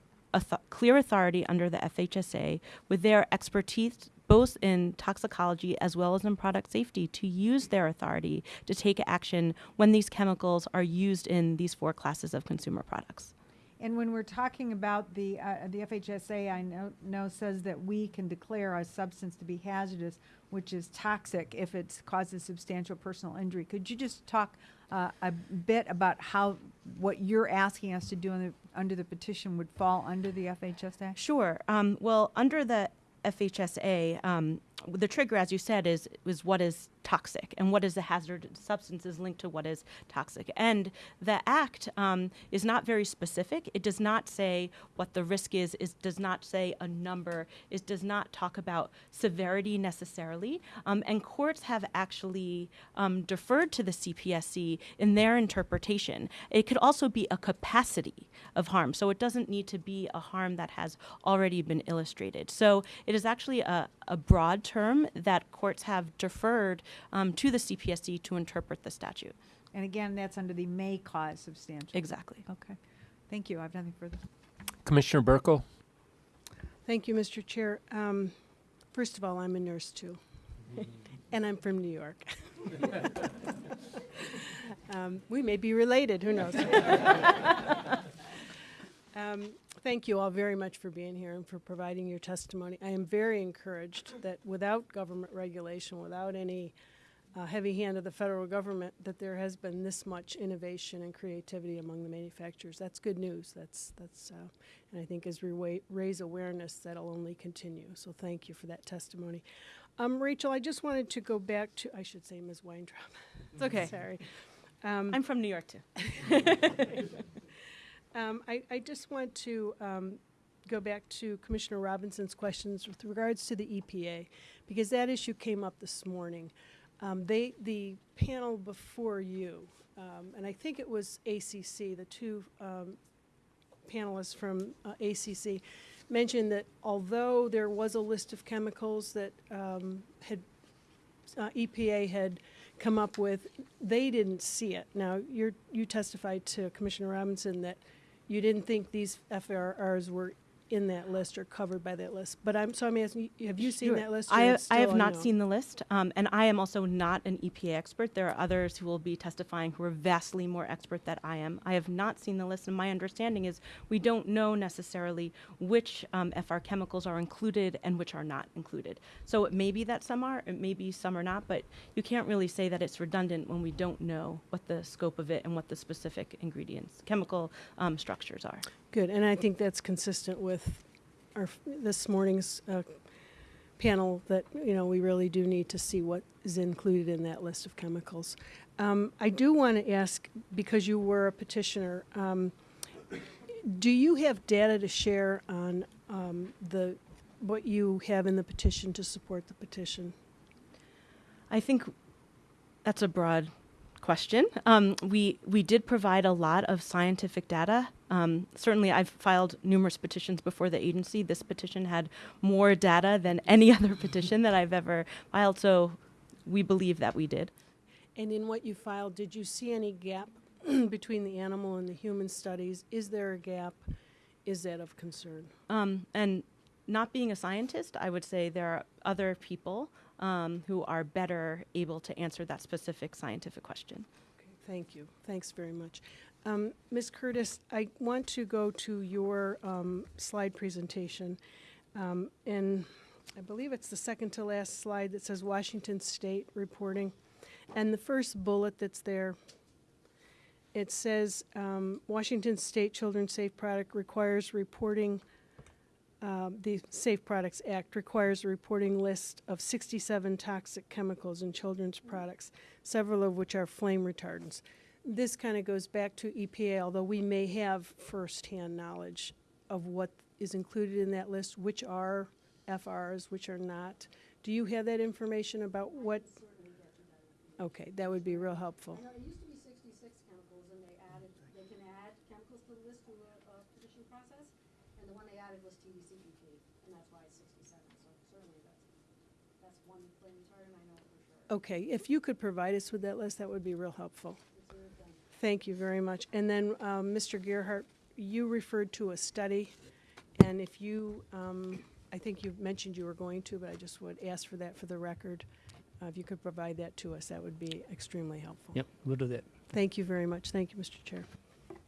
clear authority under the FHSA, with their expertise both in toxicology as well as in product safety to use their authority to take action when these chemicals are used in these four classes of consumer products. And when we're talking about the, uh, the FHSA, I know, know says that we can declare a substance to be hazardous, which is toxic if it causes substantial personal injury. Could you just talk uh, a bit about how, what you're asking us to do in the, under the petition would fall under the FHSA? Sure. Um, well, under the FHSA, um, the trigger, as you said, is is what is toxic and what is the hazardous substances linked to what is toxic. And the act um, is not very specific. It does not say what the risk is. It does not say a number. It does not talk about severity necessarily. Um, and courts have actually um, deferred to the CPSC in their interpretation. It could also be a capacity of harm. So it doesn't need to be a harm that has already been illustrated. So it is actually a, a broad term that courts have deferred um, to the CPSC to interpret the statute. And again, that's under the may cause substantial. Exactly. Okay. Thank you. I have nothing further. Commissioner Buerkle? Thank you, Mr. Chair. Um, First of all, I'm a nurse too, [laughs] and I'm from New York. [laughs] Um, We may be related, who knows? [laughs] Um, Thank you all very much for being here and for providing your testimony. I am very encouraged that without government regulation, without any uh, heavy hand of the federal government, that there has been this much innovation and creativity among the manufacturers. That's good news. That's, that's, uh, and I think as we raise awareness, that'll only continue. So thank you for that testimony. Um, Rachel, I just wanted to go back to, I should say Ms. Weintraub. It's okay. [laughs] Sorry. Um, I'm from New York too. [laughs] um, I, I just want to um, go back to Commissioner Robinson's questions with regards to the EPA, because that issue came up this morning. Um, they, the panel before you, um, and I think it was ACC, the two um, panelists from uh, ACC, mentioned that although there was a list of chemicals that um, had uh, EPA had come up with, they didn't see it. Now, you testified to Commissioner Robinson that you didn't think these FRRs were in that list or covered by that list. But I'm, so I'm asking, have you seen Sure. that list? I, it's I have not seen the list, um, and I am also not an EPA expert. There are others who will be testifying who are vastly more expert than I am. I have not seen the list, and my understanding is we don't know necessarily which um, FR chemicals are included and which are not included. So it may be that some are, it may be some are not, but you can't really say that it's redundant when we don't know what the scope of it and what the specific ingredients, chemical um, structures are. Good, and I think that's consistent with our, this morning's uh, panel, that, you know, we really do need to see what is included in that list of chemicals. Um, I do want to ask, because you were a petitioner, um, do you have data to share on um, the, what you have in the petition to support the petition? I think that's a broad question. Um, we we did provide a lot of scientific data. Um, certainly, I've filed numerous petitions before the agency. This petition had more data than any [laughs] other petition that I've ever filed. So, we believe that we did. And in what you filed, did you see any gap [clears throat] between the animal and the human studies? Is there a gap? Is that of concern? Um, and not being a scientist, I would say there are other people um, who are better able to answer that specific scientific question. Okay, thank you. Thanks very much. Um, Ms. Curtis, I want to go to your um, slide presentation. Um, and I believe it's the second to last slide that says Washington State reporting. And the first bullet that's there it says, um, Washington State Children's Safe Product requires reporting, um, the Safe Products Act requires a reporting list of 67 toxic chemicals in children's products, several of which are flame retardants. This kind of goes back to EPA, although we may have firsthand knowledge of what is included in that list, which are FRs, which are not. Do you have that information about what? Okay, that would be real helpful. it used to be sixty-six chemicals, and they added, they can add chemicals to the list through a, a petition process, and the one they added was TDCEP, and that's why it's sixty-seven, so certainly that's, that's one flame retardant, I know for sure. Okay, if you could provide us with that list, that would be real helpful. Thank you very much. And then, um, Mr. Gearhart, you referred to a study, and if you, um, I think you mentioned you were going to, but I just would ask for that for the record. Uh, If you could provide that to us, that would be extremely helpful. Yep, we'll do that. Thank you very much. Thank you, Mr. Chair.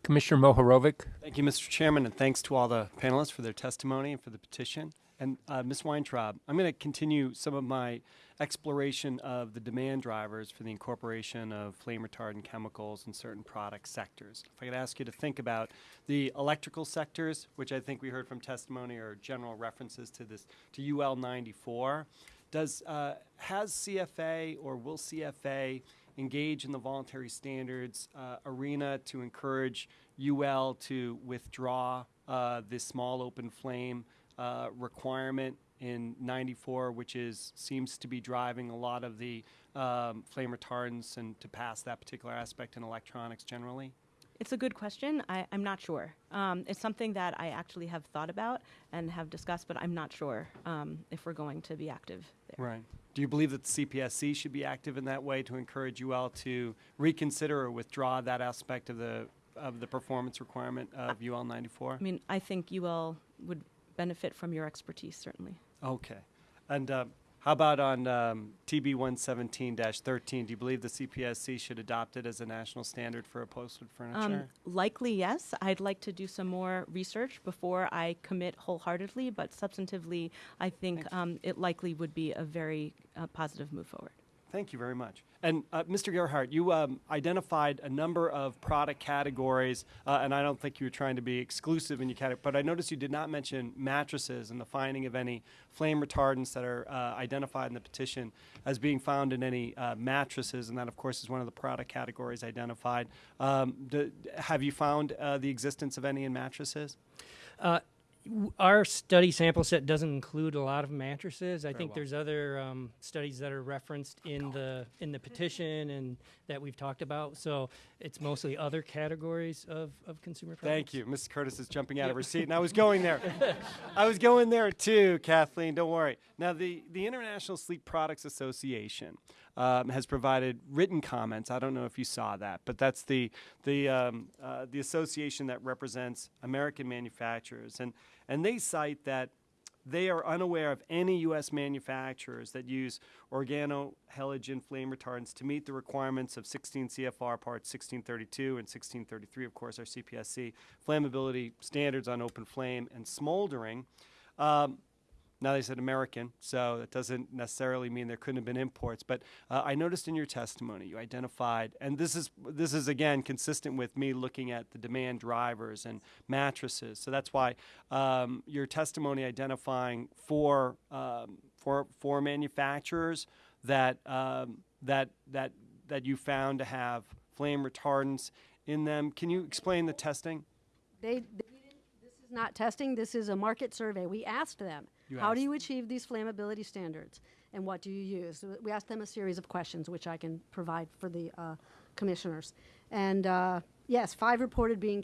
Commissioner Mohorovic? Thank you, Mr. Chairman, and thanks to all the panelists for their testimony and for the petition. And uh, Ms. Weintraub, I'm going to continue some of my exploration of the demand drivers for the incorporation of flame retardant chemicals in certain product sectors. If I could ask you to think about the electrical sectors, which I think we heard from testimony or general references to this to UL 94. Does uh, has CFA or will CFA engage in the voluntary standards uh, arena to encourage UL to withdraw uh, this small open flame uh, requirement in 94, which is seems to be driving a lot of the um, flame retardants and to pass that particular aspect in electronics generally? It's a good question. I, I'm not sure. Um, it's something that I actually have thought about and have discussed, but I'm not sure um, if we're going to be active there. Right. Do you believe that the CPSC should be active in that way to encourage UL to reconsider or withdraw that aspect of the of the performance requirement of UL 94? I mean, I think UL would benefit from your expertise, certainly. Okay. And uh, how about on um, TB 117-13? Do you believe the CPSC should adopt it as a national standard for upholstered furniture? Um, likely, yes. I'd like to do some more research before I commit wholeheartedly, but substantively, I think um, it likely would be a very uh, positive move forward. Thank you very much. And uh, Mr. Gearhart, you um, identified a number of product categories, uh, and I don't think you were trying to be exclusive in your category, but I noticed you did not mention mattresses and the finding of any flame retardants that are uh, identified in the petition as being found in any uh, mattresses, and that, of course, is one of the product categories identified. Um, do, have you found uh, the existence of any in mattresses? Our study sample set doesn't include a lot of mattresses. I Very think well. there's other um, studies that are referenced in the in the petition and that we've talked about. So it's mostly other categories of, of consumer products. Thank you. Mrs. Curtis is jumping out of her [laughs] seat, and I was going there. I was going there too, Kathleen. Don't worry. Now, the, the International Sleep Products Association um, has provided written comments. I don't know if you saw that, but that's the the um, uh, the association that represents American manufacturers, and and they cite that they are unaware of any U.S. manufacturers that use organohalogen flame retardants to meet the requirements of 16 CFR Parts 1632 and 1633, of course, our CPSC flammability standards on open flame and smoldering. Um, now they said American, so that doesn't necessarily mean there couldn't have been imports. But uh, I noticed in your testimony you identified, and this is this is again consistent with me looking at the demand drivers and mattresses. So that's why um, your testimony identifying four um, four four manufacturers that um, that that that you found to have flame retardants in them. Can you explain the testing? They, they this is not testing, this is a market survey. We asked them, You how do you achieve these flammability standards? And what do you use? We asked them a series of questions, which I can provide for the uh, commissioners. And uh, yes, five reported being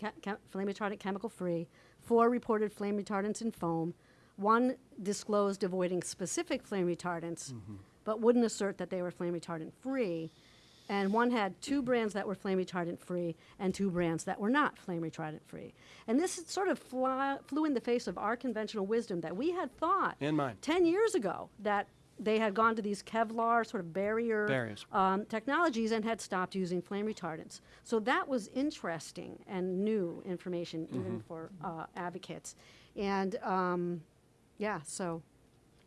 flame retardant chemical free, four reported flame retardants in foam, one disclosed avoiding specific flame retardants, but wouldn't assert that they were flame retardant free. And one had two brands that were flame retardant free and two brands that were not flame retardant free. And this sort of flew in the face of our conventional wisdom that we had thought And mine. 10 years ago that they had gone to these Kevlar sort of barrier um, technologies and had stopped using flame retardants. So that was interesting and new information even for uh, advocates. And um, yeah, so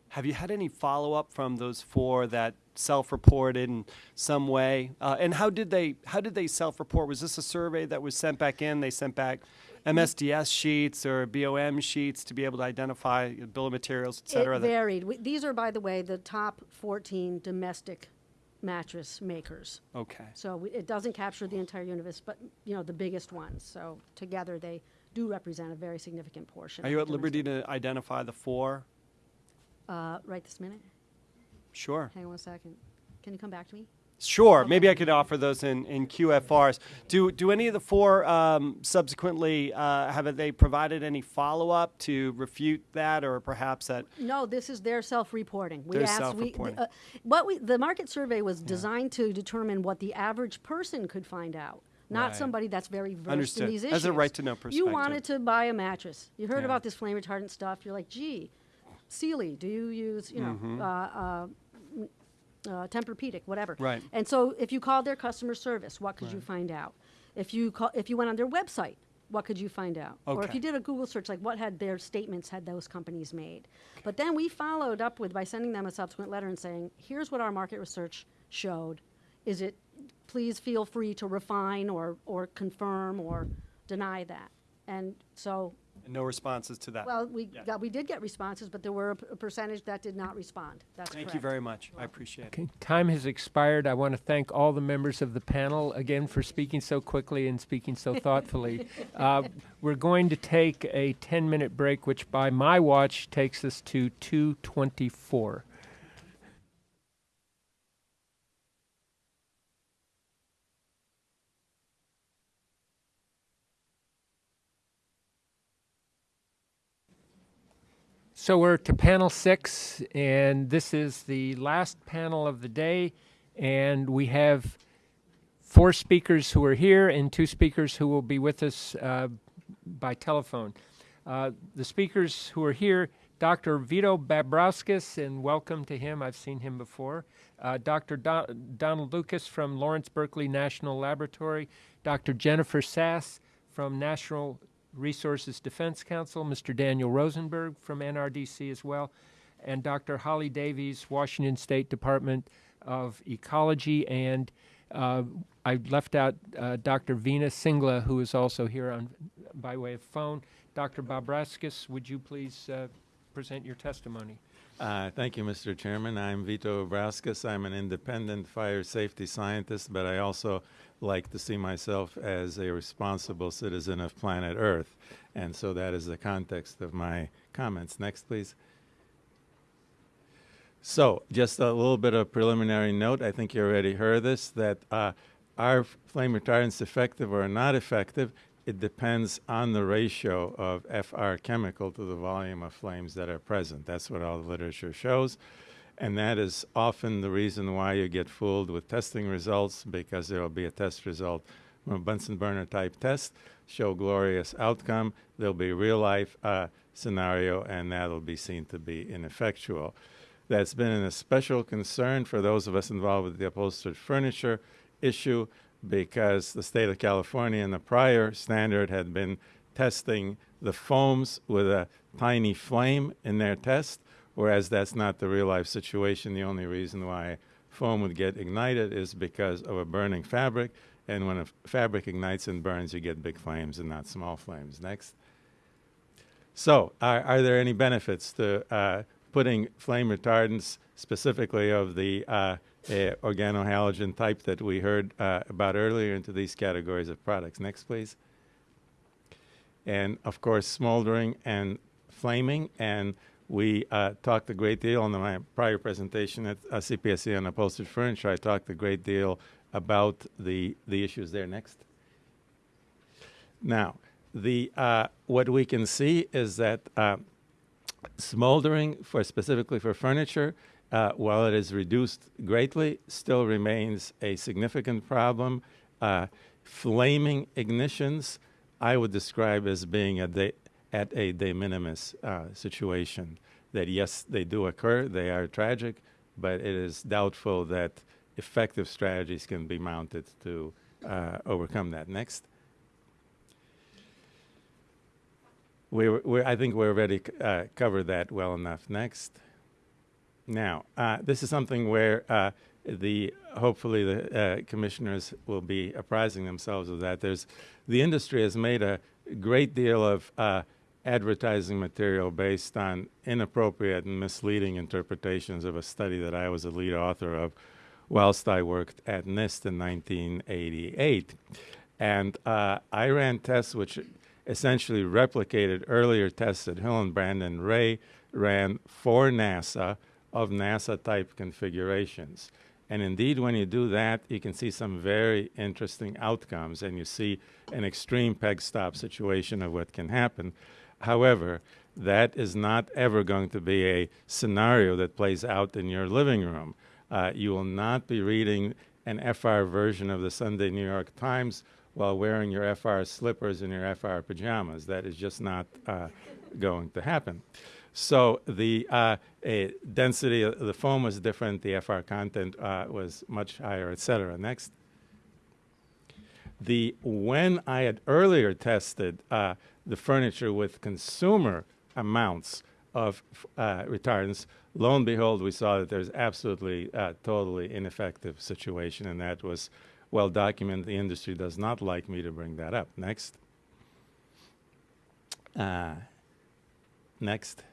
have you had any follow up from those four that self reported in some way? Uh, and how did they how did they self report? Was this a survey that was sent back in? They sent back MSDS sheets or BOM sheets to be able to identify bill of materials, et cetera. It varied. We- These are, by the way, the top 14 domestic mattress makers. okay. So we- it doesn't capture the entire universe, but, you know, the biggest ones. So together, they do represent a very significant portion. Are you at liberty to identify the four? Uh, Right this minute? Sure. Hang on one second. Can you come back to me? Sure. Maybe I could offer those in, in QFRs. Do do any of the four um, subsequently uh, have they provided any follow up to refute that, or perhaps that? No, this is their self-reporting. We Their asked, self-reporting. uh, what we, the market survey was designed to determine what the average person could find out, not Right. somebody that's very versed Understood. in these issues. As a right-to-know You wanted to buy a mattress. You heard Yeah. about this flame retardant stuff. You're like, gee, Sealy, do you use, you know, Mm-hmm. uh, uh, m- uh, Tempur-Pedic, whatever. Right. And so if you called their customer service, what could you find out? If you call, if you went on their website, what could you find out? Okay. Or if you did a Google search, like what had their statements had those companies made? But then we followed up with by sending them a subsequent letter and saying, here's what our market research showed. Is it, please feel free to refine or, or confirm or deny that. And so, No responses to that. well, we Yeah. got, we did get responses, but there were a p- a percentage that did not respond. That's Thank you very much. I appreciate it. Okay, time has expired. I want to thank all the members of the panel again for speaking so quickly and speaking so [laughs] thoughtfully. uh, we're going to take a 10 minute break, which by my watch takes us to 224. So we're to panel six, and this is the last panel of the day. And we have four speakers who are here and two speakers who will be with us uh, by telephone. Uh, the speakers who are here, Dr. Vito Babrauskas, and welcome to him. I've seen him before. Uh, Dr. Don- Donald Lucas from Lawrence Berkeley National Laboratory, Dr. Jennifer Sass from National Resources Defense Council, Mr. Daniel Rosenberg from NRDC as well, and Dr. Holly Davies, Washington State Department of Ecology, and uh, I left out uh, Dr. Veena Singla, who is also here on by way of phone. Dr. Babrauskas, would you please uh, present your testimony? Uh, Thank you, Mr. Chairman. I'm Vito Babrauskas. I'm an independent fire safety scientist, but I also like to see myself as a responsible citizen of planet Earth. And so that is the context of my comments. Next, please. So, just a little bit of preliminary note. I think you already heard this that uh, are flame retardants effective or not effective? It depends on the ratio of FR chemical to the volume of flames that are present. That's what all the literature shows. And that is often the reason why you get fooled with testing results because there will be a test result from a Bunsen burner type test, show glorious outcome. There'll be real life uh, scenario, and that'll be seen to be ineffectual. That's been an especial concern for those of us involved with the upholstered furniture issue because the state of California in the prior standard had been testing the foams with a tiny flame in their test, whereas that's not the real life situation. The only reason why foam would get ignited is because of a burning fabric, and when a fabric ignites and burns, you get big flames and not small flames. Next. So, are, are there any benefits to uh, putting flame retardants, specifically of the uh, uh, organohalogen type that we heard uh, about earlier, into these categories of products? Next, please. And of course, smoldering and flaming. And we uh, talked a great deal in my prior presentation at uh, CPSC on upholstered furniture. I talked a great deal about the, the issues there. Next. Now, the uh, what we can see is that uh, smoldering, for specifically for furniture, uh, while it is reduced greatly, still remains a significant problem. Uh, flaming ignitions, I would describe as being a at a de minimis uh, situation. That yes, they do occur, they are tragic, but it is doubtful that effective strategies can be mounted to uh, overcome that. Next. We, I think we already uh, covered that well enough. Next. Now, uh, this is something where uh, the hopefully the uh, commissioners will be apprising themselves of that. There's the industry has made a great deal of uh, advertising material based on inappropriate and misleading interpretations of a study that I was a lead author of whilst I worked at NIST in 1988. And uh, I ran tests which essentially replicated earlier tests that Hillenbrand and Brandon Ray ran for NASA of NASA type configurations. And indeed, when you do that, you can see some very interesting outcomes, and you see an extreme peg stop situation of what can happen. However, that is not ever going to be a scenario that plays out in your living room. Uh, you will not be reading an FR version of the Sunday New York Times while wearing your FR slippers and your FR pajamas. That is just not uh, going to happen. So the uh, density of the foam was different, the FR content uh, was much higher, et cetera. Next. The, when I had earlier tested uh, the furniture with consumer amounts of uh, retardants, lo and behold, we saw that there's absolutely uh, totally ineffective situation, and that was well documented. The industry does not like me to bring that up. Next. Uh, next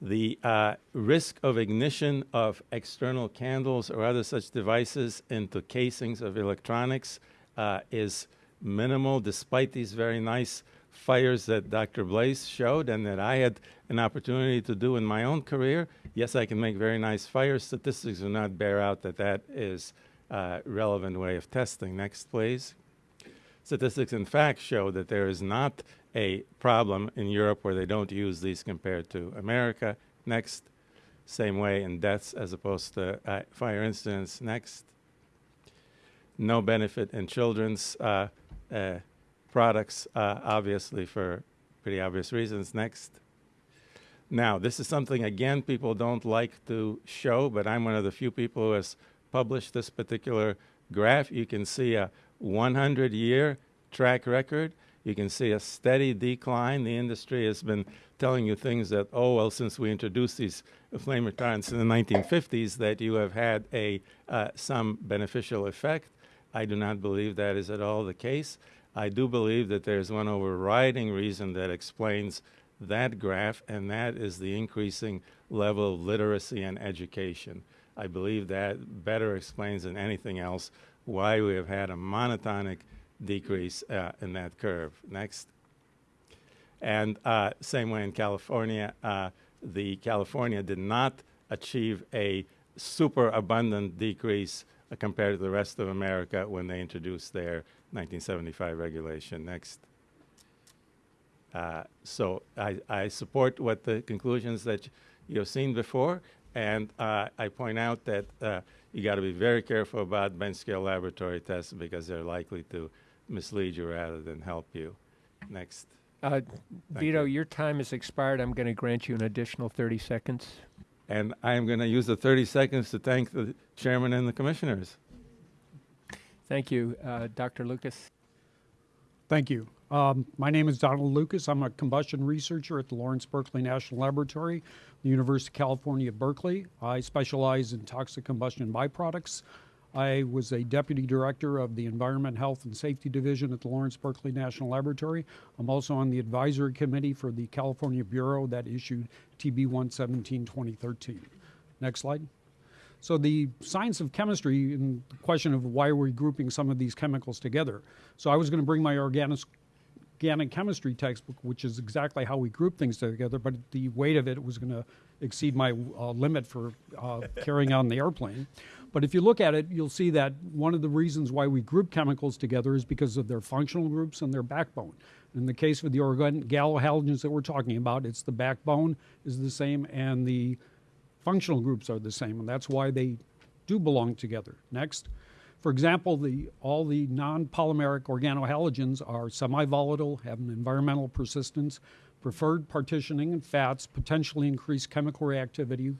the uh, risk of ignition of external candles or other such devices into casings of electronics uh, is minimal despite these very nice fires that Dr. Blais showed and that I had an opportunity to do in my own career. Yes, I can make very nice fires. Statistics do not bear out that that is a relevant way of testing. Next, please. Statistics, in fact, show that there is not a problem in Europe where they don't use these compared to America. Next, same way in deaths as opposed to uh, fire incidents. Next, no benefit in children's uh, products, uh, obviously for pretty obvious reasons. Next. Now, this is something, again, people don't like to show, but I'm one of the few people who has published this particular graph. You can see a 100-year track record you can see a steady decline. The industry has been telling you things that, oh, well, since we introduced these flame retardants in the 1950s, that you have had a uh, some beneficial effect. I do not believe that is at all the case. I do believe that there's one overriding reason that explains that graph, and that is the increasing level of literacy and education. I believe that better explains than anything else why we have had a monotonic decrease uh, in that curve. Next. And uh, same way in California, uh, the California did not achieve a super abundant decrease uh, compared to the rest of America when they introduced their 1975 regulation. Next. Uh, so I, I, support what the conclusions that you've seen before, and uh, I point out that you got to be very careful about bench scale laboratory tests because they're likely to mislead you rather than help you. Next. Uh, Vito, you. your time has expired. I'm going to grant you an additional 30 seconds. And I'm going to use the 30 seconds to thank the chairman and the commissioners. Thank you. Uh, Dr. Lucas. Thank you. Um, my name is Donald Lucas. I'm a combustion researcher at the Lawrence Berkeley National Laboratory, the University of California, Berkeley. I specialize in toxic combustion byproducts. I was a deputy director of the Environment, Health, and Safety Division at the Lawrence Berkeley National Laboratory. I'm also on the advisory committee for the California Bureau that issued TB 117 2013. Next slide. So the science of chemistry and the question of why we're we grouping some of these chemicals together. So I was going to bring my organic organic chemistry textbook, which is exactly how we group things together, but the weight of it was going to exceed my uh, limit for uh, carrying on the airplane. But if you look at it, you'll see that one of the reasons why we group chemicals together is because of their functional groups and their backbone. In the case of the organohalogens that we're talking about, it's the backbone is the same and the functional groups are the same, and that's why they do belong together. Next. For example, the, all the non-polymeric organohalogens are semi-volatile, have an environmental persistence, preferred partitioning and fats, potentially increase chemical reactivity,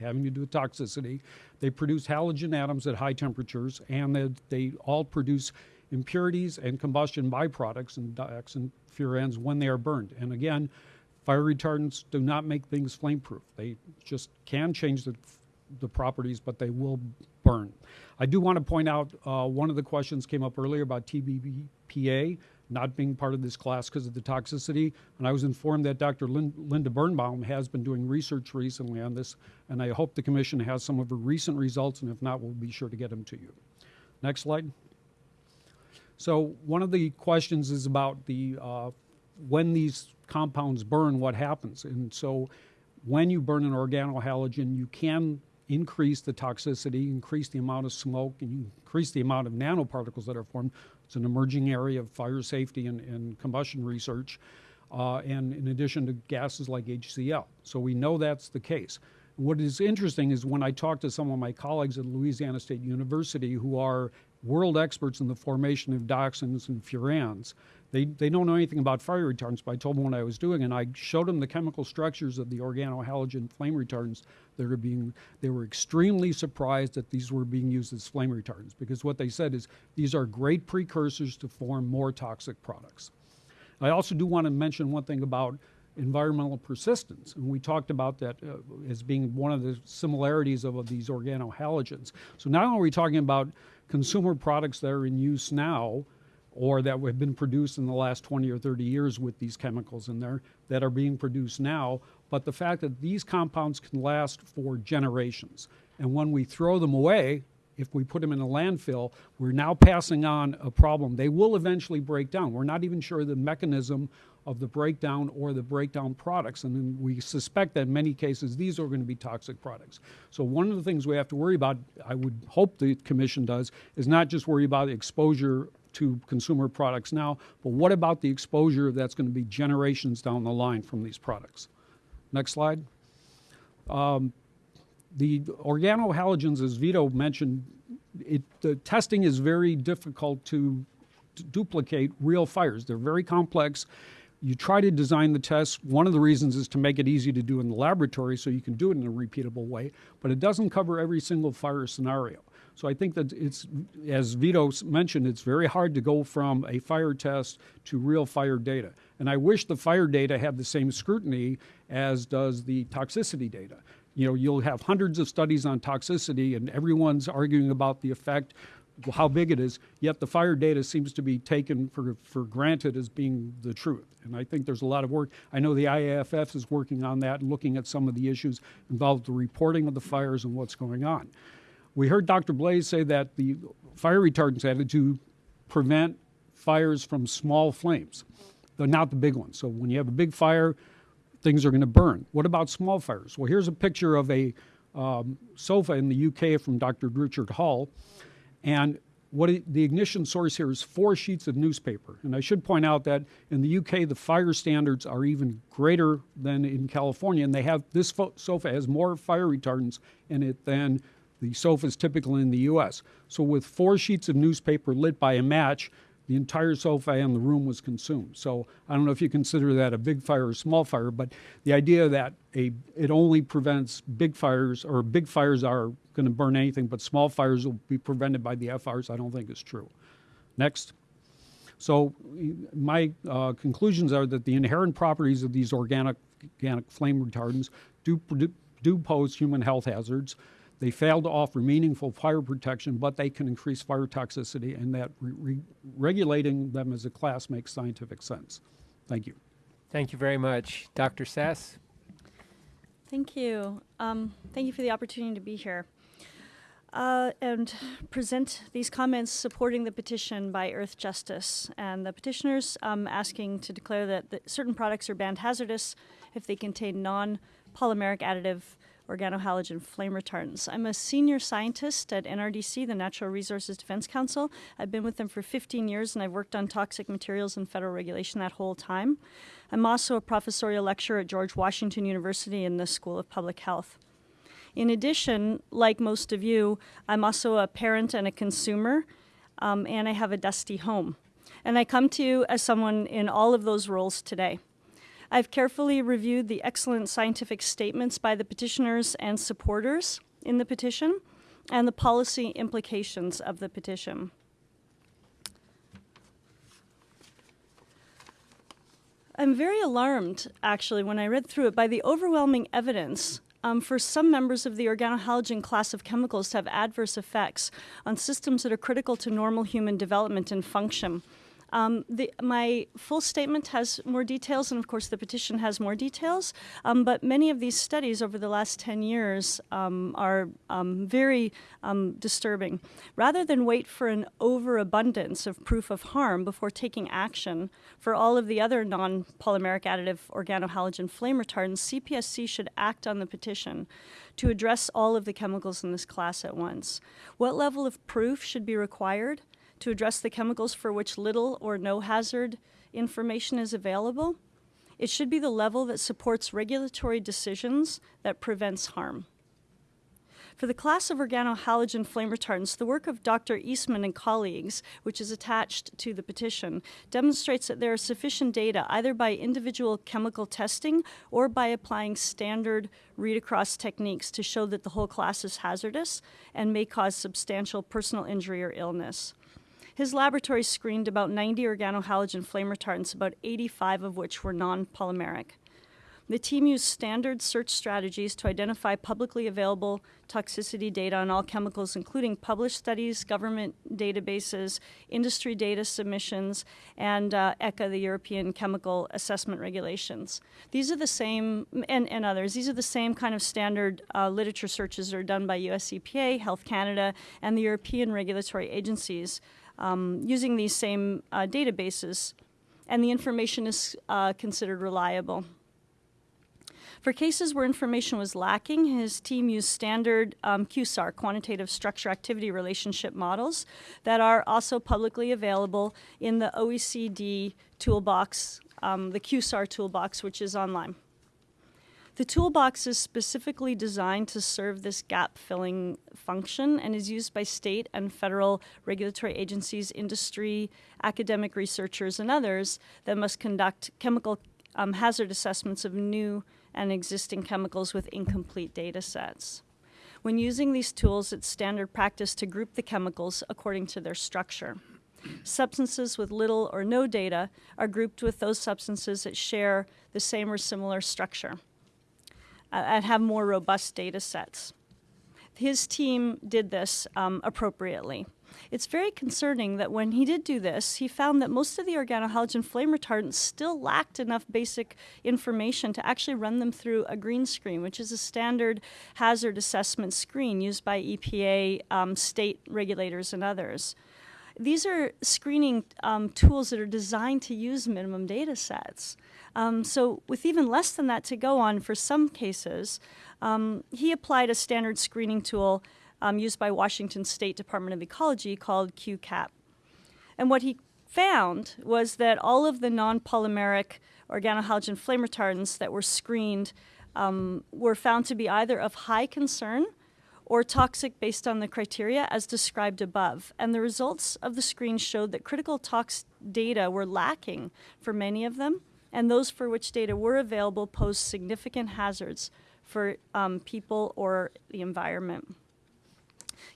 having to do with toxicity. They produce halogen atoms at high temperatures, and they, they all produce impurities and combustion byproducts and dioxin furans when they are burned. And again, Fire retardants do not make things flame-proof. They just can change the, the properties, but they will burn. I do want to point out, uh, one of the questions came up earlier about TBPA not being part of this class because of the toxicity. And I was informed that Dr. Lin- Linda Birnbaum has been doing research recently on this, and I hope the commission has some of her recent results, and if not, we'll be sure to get them to you. Next slide. So one of the questions is about the uh, when these compounds burn, what happens? And so when you burn an organohalogen, you can increase the toxicity, increase the amount of smoke, and increase the amount of nanoparticles that are formed. It's an emerging area of fire safety and, and combustion research, uh, and in addition to gases like HCl. So we know that's the case. What is interesting is when I talk to some of my colleagues at Louisiana State University who are world experts in the formation of dioxins and furans, they, they don't know anything about fire retardants, but I told them what I was doing, and I showed them the chemical structures of the organohalogen flame retardants that are being, they were extremely surprised that these were being used as flame retardants, because what they said is these are great precursors to form more toxic products. I also do want to mention one thing about environmental persistence. And we talked about that uh, as being one of the similarities of, of these organohalogens. So not only are we talking about consumer products that are in use now or that have been produced in the last 20 or 30 years with these chemicals in there that are being produced now, but the fact that these compounds can last for generations. And when we throw them away, if we put them in a landfill, we're now passing on a problem. They will eventually break down. We're not even sure the mechanism of the breakdown or the breakdown products, and we suspect that in many cases these are going to be toxic products. So one of the things we have to worry about, I would hope the commission does, is not just worry about exposure to consumer products now, but what about the exposure that's going to be generations down the line from these products? Next slide. Um, the organohalogens, as Vito mentioned, it, the testing is very difficult to, to duplicate real fires. They're very complex. You try to design the test. One of the reasons is to make it easy to do in the laboratory so you can do it in a repeatable way, but it doesn't cover every single fire scenario. So I think that it's, as Vito mentioned, it's very hard to go from a fire test to real fire data. And I wish the fire data had the same scrutiny as does the toxicity data. You know, you'll have hundreds of studies on toxicity, and everyone's arguing about the effect, how big it is. Yet the fire data seems to be taken for for granted as being the truth. And I think there's a lot of work. I know the IAFF is working on that, looking at some of the issues involved the reporting of the fires and what's going on. We heard Dr. Blais say that the fire retardants added to prevent fires from small flames, though not the big ones. So when you have a big fire, things are going to burn. What about small fires? Well, here's a picture of a um, sofa in the UK from Dr. Richard Hull, and what it, the ignition source here is four sheets of newspaper. And I should point out that in the UK, the fire standards are even greater than in California, and they have this sofa has more fire retardants in it than the sofas typical in the U.S. So with four sheets of newspaper lit by a match, the entire sofa and the room was consumed. So I don't know if you consider that a big fire or small fire, but the idea that a it only prevents big fires or big fires are going to burn anything, but small fires will be prevented by the FRs, I don't think is true. Next. So my uh, conclusions are that the inherent properties of these organic, organic flame retardants do, do pose human health hazards. They fail to offer meaningful fire protection, but they can increase fire toxicity, and that re- re- regulating them as a class makes scientific sense. Thank you. Thank you very much. Dr. Sass? Thank you. Um, thank you for the opportunity to be here uh, and present these comments supporting the petition by Earthjustice and the petitioners um, asking to declare that, that certain products are banned hazardous if they contain non-polymeric additive organohalogen flame retardants. I'm a senior scientist at NRDC, the Natural Resources Defense Council. I've been with them for 15 years and I've worked on toxic materials and federal regulation that whole time. I'm also a professorial lecturer at George Washington University in the School of Public Health. In addition, like most of you, I'm also a parent and a consumer, um, and I have a dusty home. And I come to you as someone in all of those roles today. I've carefully reviewed the excellent scientific statements by the petitioners and supporters in the petition and the policy implications of the petition. I'm very alarmed, actually, when I read through it, by the overwhelming evidence um, for some members of the organohalogen class of chemicals to have adverse effects on systems that are critical to normal human development and function. Um, the, my full statement has more details, and of course, the petition has more details. Um, but many of these studies over the last 10 years um, are um, very um, disturbing. Rather than wait for an overabundance of proof of harm before taking action for all of the other non polymeric additive organohalogen flame retardants, CPSC should act on the petition to address all of the chemicals in this class at once. What level of proof should be required? To address the chemicals for which little or no hazard information is available. It should be the level that supports regulatory decisions that prevents harm. For the class of organohalogen flame retardants, the work of Dr. Eastman and colleagues, which is attached to the petition, demonstrates that there are sufficient data either by individual chemical testing or by applying standard read-across techniques to show that the whole class is hazardous and may cause substantial personal injury or illness. His laboratory screened about 90 organohalogen flame retardants, about 85 of which were non polymeric. The team used standard search strategies to identify publicly available toxicity data on all chemicals, including published studies, government databases, industry data submissions, and uh, ECHA, the European Chemical Assessment Regulations. These are the same, and, and others, these are the same kind of standard uh, literature searches that are done by US EPA, Health Canada, and the European regulatory agencies um, using these same uh, databases, and the information is uh, considered reliable. For cases where information was lacking, his team used standard um, QSAR, quantitative structure activity relationship models, that are also publicly available in the OECD toolbox, um, the QSAR toolbox, which is online. The toolbox is specifically designed to serve this gap filling function and is used by state and federal regulatory agencies, industry, academic researchers, and others that must conduct chemical um, hazard assessments of new and existing chemicals with incomplete data sets. When using these tools, it's standard practice to group the chemicals according to their structure. Substances with little or no data are grouped with those substances that share the same or similar structure uh, and have more robust data sets. His team did this um, appropriately. It's very concerning that when he did do this, he found that most of the organohalogen flame retardants still lacked enough basic information to actually run them through a green screen, which is a standard hazard assessment screen used by EPA, um, state regulators, and others. These are screening um, tools that are designed to use minimum data sets. Um, so with even less than that to go on for some cases, um, he applied a standard screening tool um, used by Washington State Department of Ecology called QCAT. And what he found was that all of the non-polymeric organohalogen flame retardants that were screened um, were found to be either of high concern or toxic based on the criteria as described above. And the results of the screen showed that critical tox data were lacking for many of them, and those for which data were available posed significant hazards for um, people or the environment.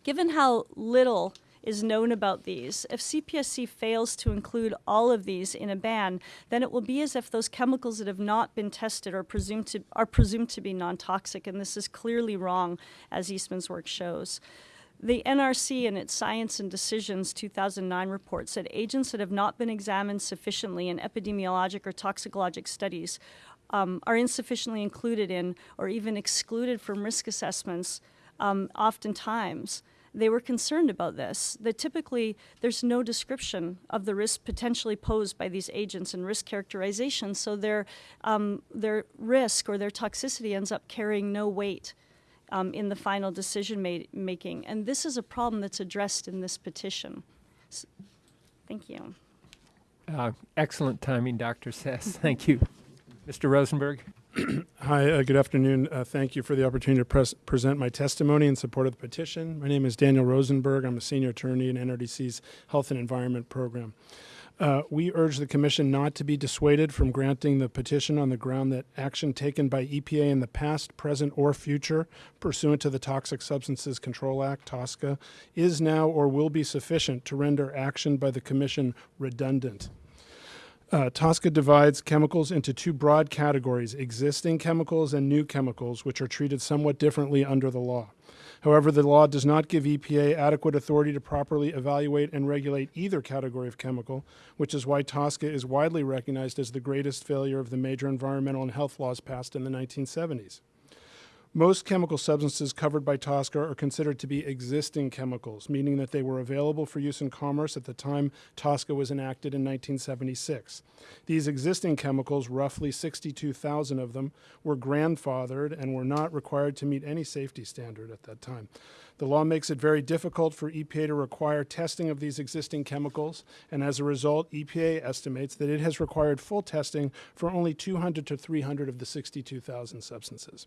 Given how little is known about these, if CPSC fails to include all of these in a ban, then it will be as if those chemicals that have not been tested are presumed to, are presumed to be non-toxic, and this is clearly wrong, as Eastman's work shows. The NRC in its Science and Decisions 2009 report said agents that have not been examined sufficiently in epidemiologic or toxicologic studies um, are insufficiently included in or even excluded from risk assessments um, oftentimes. They were concerned about this, that typically there's no description of the risk potentially posed by these agents and risk characterization, so their, um, their risk or their toxicity ends up carrying no weight um, in the final decision ma making. And this is a problem that's addressed in this petition. So, thank you. Uh, excellent timing, Dr. Sass. [laughs] Thank you. Mr. Rosenberg. [clears throat] Hi, uh, good afternoon. Uh, thank you for the opportunity to pres present my testimony in support of the petition. My name is Daniel Rosenberg. I'm a senior attorney in NRDC's Health and Environment Program. Uh, we urge the Commission not to be dissuaded from granting the petition on the ground that action taken by EPA in the past, present, or future pursuant to the Toxic Substances Control Act, TSCA, is now or will be sufficient to render action by the Commission redundant. Uh, TSCA divides chemicals into two broad categories existing chemicals and new chemicals, which are treated somewhat differently under the law. However, the law does not give EPA adequate authority to properly evaluate and regulate either category of chemical, which is why TSCA is widely recognized as the greatest failure of the major environmental and health laws passed in the 1970s. Most chemical substances covered by TSCA are considered to be existing chemicals, meaning that they were available for use in commerce at the time TSCA was enacted in 1976. These existing chemicals, roughly 62,000 of them, were grandfathered and were not required to meet any safety standard at that time. The law makes it very difficult for EPA to require testing of these existing chemicals, and as a result, EPA estimates that it has required full testing for only 200 to 300 of the 62,000 substances.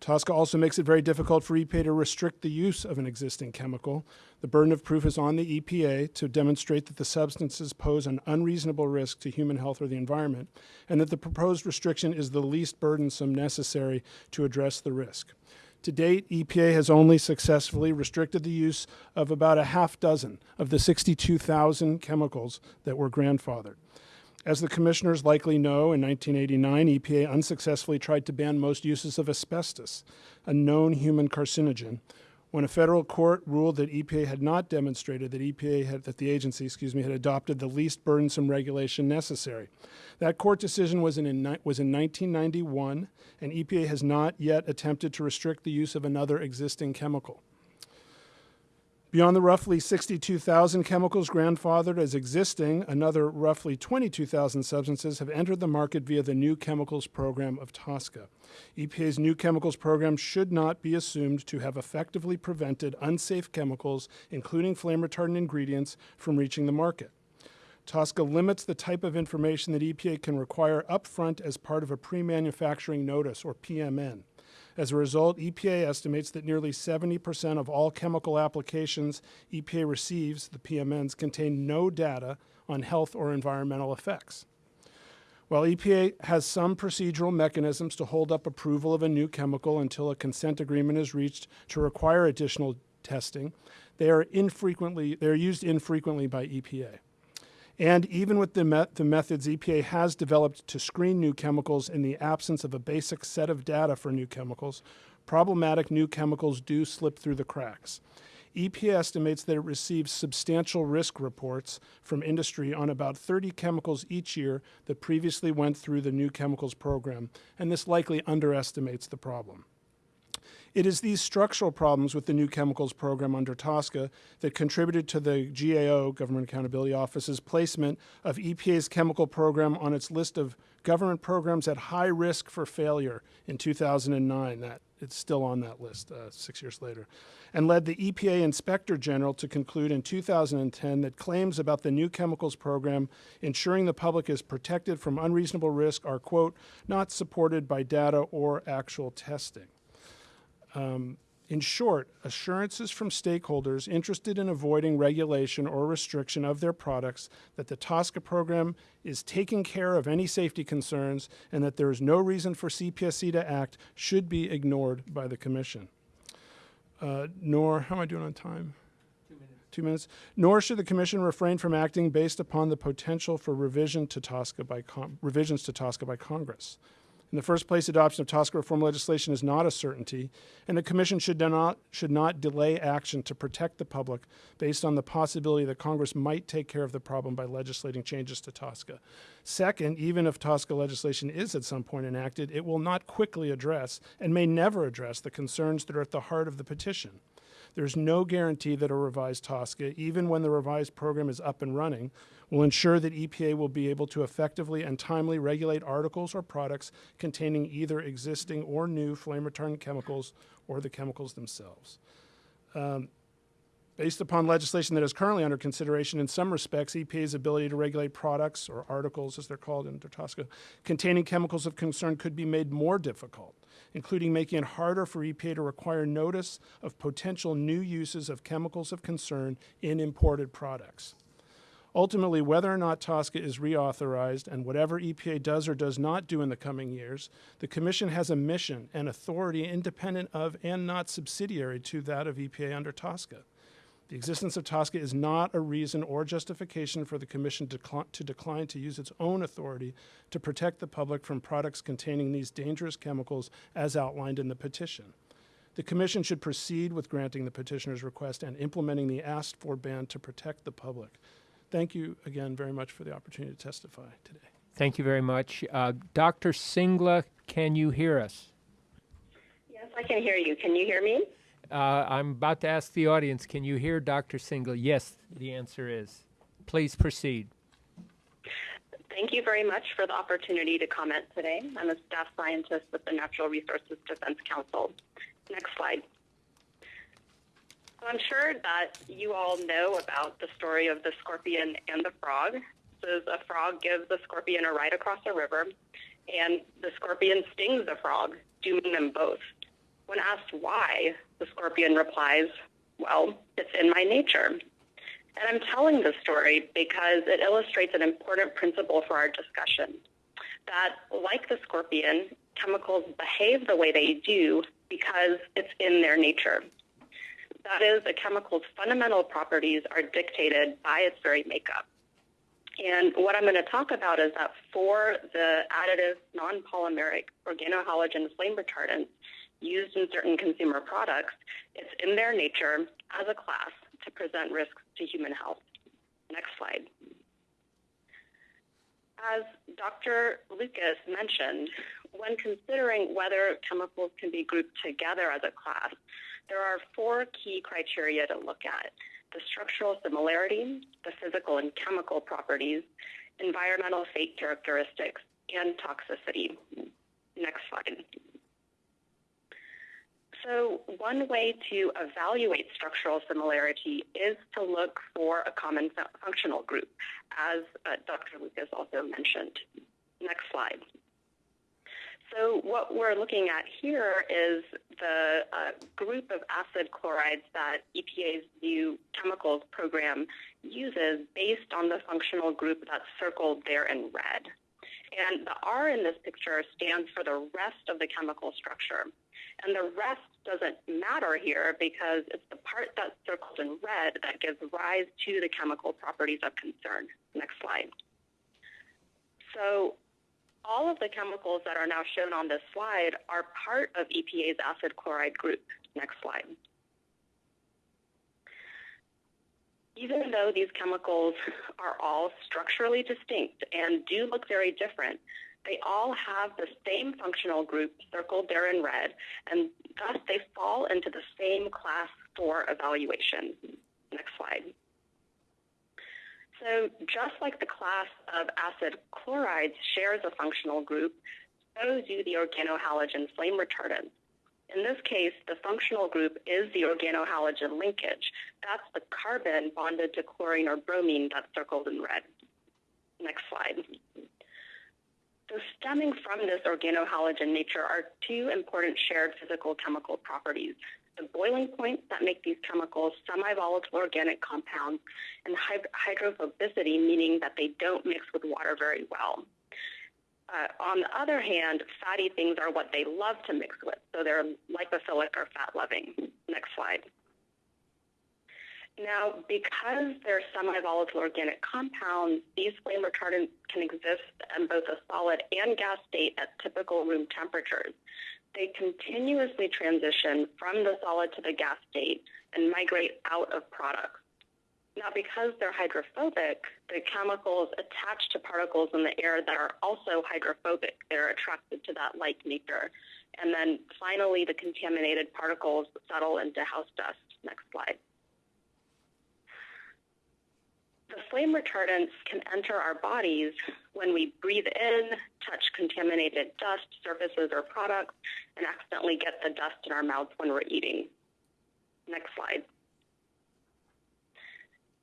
TSCA also makes it very difficult for EPA to restrict the use of an existing chemical. The burden of proof is on the EPA to demonstrate that the substances pose an unreasonable risk to human health or the environment, and that the proposed restriction is the least burdensome necessary to address the risk. To date, EPA has only successfully restricted the use of about a half dozen of the 62,000 chemicals that were grandfathered. As the commissioners likely know, in 1989, EPA unsuccessfully tried to ban most uses of asbestos, a known human carcinogen, when a federal court ruled that EPA had not demonstrated that EPA had, that the agency, excuse me, had adopted the least burdensome regulation necessary. That court decision was in, in, was in 1991, and EPA has not yet attempted to restrict the use of another existing chemical. Beyond the roughly 62,000 chemicals grandfathered as existing, another roughly 22,000 substances have entered the market via the New Chemicals Program of TSCA. EPA's New Chemicals Program should not be assumed to have effectively prevented unsafe chemicals, including flame retardant ingredients, from reaching the market. TSCA limits the type of information that EPA can require upfront as part of a pre-manufacturing notice, or PMN. As a result, EPA estimates that nearly 70% of all chemical applications EPA receives, the PMNs, contain no data on health or environmental effects. While EPA has some procedural mechanisms to hold up approval of a new chemical until a consent agreement is reached to require additional testing, they are infrequently they are used infrequently by EPA. And even with the, me the, methods EPA has developed to screen new chemicals in the absence of a basic set of data for new chemicals, problematic new chemicals do slip through the cracks. EPA estimates that it receives substantial risk reports from industry on about 30 chemicals each year that previously went through the new chemicals program, and this likely underestimates the problem. It is these structural problems with the new chemicals program under TSCA that contributed to the GAO, Government Accountability Office's placement of EPA's chemical program on its list of government programs at high risk for failure in 2009. That it's still on that list uh, six years later, and led the EPA Inspector General to conclude in 2010 that claims about the new chemicals program ensuring the public is protected from unreasonable risk are, quote, not supported by data or actual testing. Um, in short, assurances from stakeholders interested in avoiding regulation or restriction of their products that the TSCA program is taking care of any safety concerns and that there is no reason for CPSC to act should be ignored by the Commission. Uh, nor, how am I doing on time? Two minutes. Two minutes. Nor should the Commission refrain from acting based upon the potential for revision to TSCA by revisions to TSCA by Congress. In the first place, adoption of TSCA reform legislation is not a certainty, and the Commission should not, should not delay action to protect the public based on the possibility that Congress might take care of the problem by legislating changes to TSCA. Second, even if TSCA legislation is at some point enacted, it will not quickly address and may never address the concerns that are at the heart of the petition. There's no guarantee that a revised TSCA, even when the revised program is up and running, will ensure that EPA will be able to effectively and timely regulate articles or products containing either existing or new flame retardant chemicals or the chemicals themselves. Um, Based upon legislation that is currently under consideration, in some respects, EPA's ability to regulate products, or articles as they're called in TSCA, containing chemicals of concern could be made more difficult, including making it harder for EPA to require notice of potential new uses of chemicals of concern in imported products. Ultimately, whether or not TSCA is reauthorized and whatever EPA does or does not do in the coming years, the Commission has a mission and authority independent of and not subsidiary to that of EPA under TSCA. The existence of TSCA is not a reason or justification for the Commission decli- to decline to use its own authority to protect the public from products containing these dangerous chemicals as outlined in the petition. The Commission should proceed with granting the petitioner's request and implementing the asked for ban to protect the public. Thank you again very much for the opportunity to testify today. Thank you very much. Uh, Dr. Singla, can you hear us? Yes, I can hear you. Can you hear me? Uh, I'm about to ask the audience, can you hear Dr. Singla? Yes, the answer is. Please proceed. Thank you very much for the opportunity to comment today. I'm a staff scientist with the Natural Resources Defense Council. Next slide. So I'm sure that you all know about the story of the scorpion and the frog. So a frog gives the scorpion a ride across a river, and the scorpion stings the frog, dooming them both. When asked why, the scorpion replies, Well, it's in my nature. And I'm telling this story because it illustrates an important principle for our discussion that, like the scorpion, chemicals behave the way they do because it's in their nature. That is, a chemical's fundamental properties are dictated by its very makeup. And what I'm going to talk about is that for the additive, non-polymeric organohalogen flame retardants used in certain consumer products, it's in their nature as a class to present risks to human health. Next slide. As Dr. Lucas mentioned, when considering whether chemicals can be grouped together as a class, there are four key criteria to look at. The structural similarity, the physical and chemical properties, environmental fate characteristics, and toxicity. Next slide. So one way to evaluate structural similarity is to look for a common fu- functional group, as uh, Dr. Lucas also mentioned. Next slide. So what we're looking at here is the uh, group of acid chlorides that EPA's new chemicals program uses based on the functional group that's circled there in red. And the R in this picture stands for the rest of the chemical structure. And the rest doesn't matter here because it's the part that's circled in red that gives rise to the chemical properties of concern. Next slide. So all of the chemicals that are now shown on this slide are part of EPA's acid chloride group. Next slide. Even though these chemicals are all structurally distinct and do look very different, they all have the same functional group circled there in red, and thus they fall into the same class for evaluation. Next slide. So just like the class of acid chlorides shares a functional group, so do the organohalogen flame retardants. In this case, the functional group is the organohalogen linkage. That's the carbon bonded to chlorine or bromine that's circled in red. Next slide. So stemming from this organohalogen nature are two important shared physical chemical properties. The boiling points that make these chemicals semi-volatile organic compounds and hydrophobicity, meaning that they don't mix with water very well. Uh, on the other hand, fatty things are what they love to mix with, so they're lipophilic or fat-loving. Next slide. Now, because they're semi-volatile organic compounds, these flame retardants can exist in both a solid and gas state at typical room temperatures. They continuously transition from the solid to the gas state and migrate out of products. Now, because they're hydrophobic, the chemicals attach to particles in the air that are also hydrophobic. They're attracted to that like nature. And then finally, the contaminated particles settle into house dust. Next slide. The flame retardants can enter our bodies when we breathe in, touch contaminated dust, surfaces, or products, and accidentally get the dust in our mouths when we're eating. Next slide.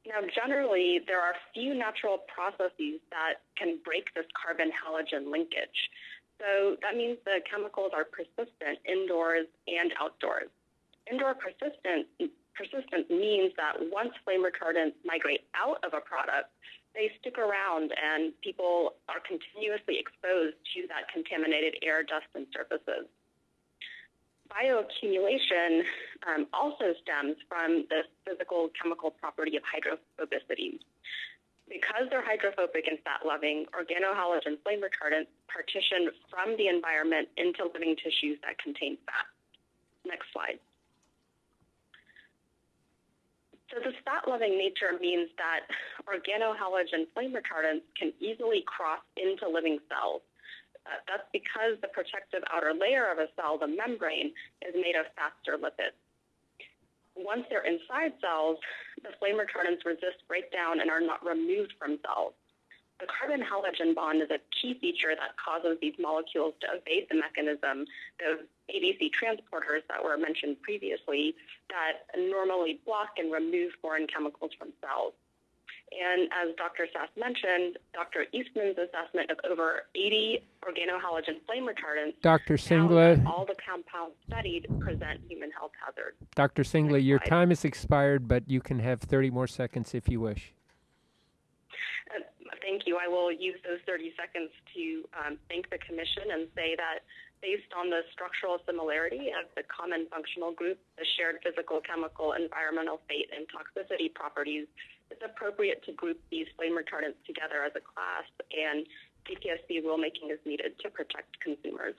Now, generally, there are few natural processes that can break this carbon halogen linkage. So that means the chemicals are persistent indoors and outdoors. Indoor persistent, persistence means that once flame retardants migrate out of a product, they stick around and people are continuously exposed to that contaminated air, dust, and surfaces. bioaccumulation um, also stems from the physical chemical property of hydrophobicity. Because they're hydrophobic and fat loving, organohalogen flame retardants partition from the environment into living tissues that contain fat. Next slide. So this fat-loving nature means that organohalogen flame retardants can easily cross into living cells. Uh, that's because the protective outer layer of a cell, the membrane, is made of faster lipids. Once they're inside cells, the flame retardants resist breakdown and are not removed from cells. The carbon halogen bond is a key feature that causes these molecules to evade the mechanism, those ABC transporters that were mentioned previously, that normally block and remove foreign chemicals from cells. And as Dr. Sass mentioned, Dr. Eastman's assessment of over 80 organohalogen flame retardants Dr. Singla, all the compounds studied present human health hazards. Dr. Singla, your time is expired, but you can have 30 more seconds if you wish. Uh, Thank you. I will use those 30 seconds to um, thank the Commission and say that based on the structural similarity of the common functional group, the shared physical, chemical, environmental fate, and toxicity properties, it's appropriate to group these flame retardants together as a class, and CPSC rulemaking is needed to protect consumers.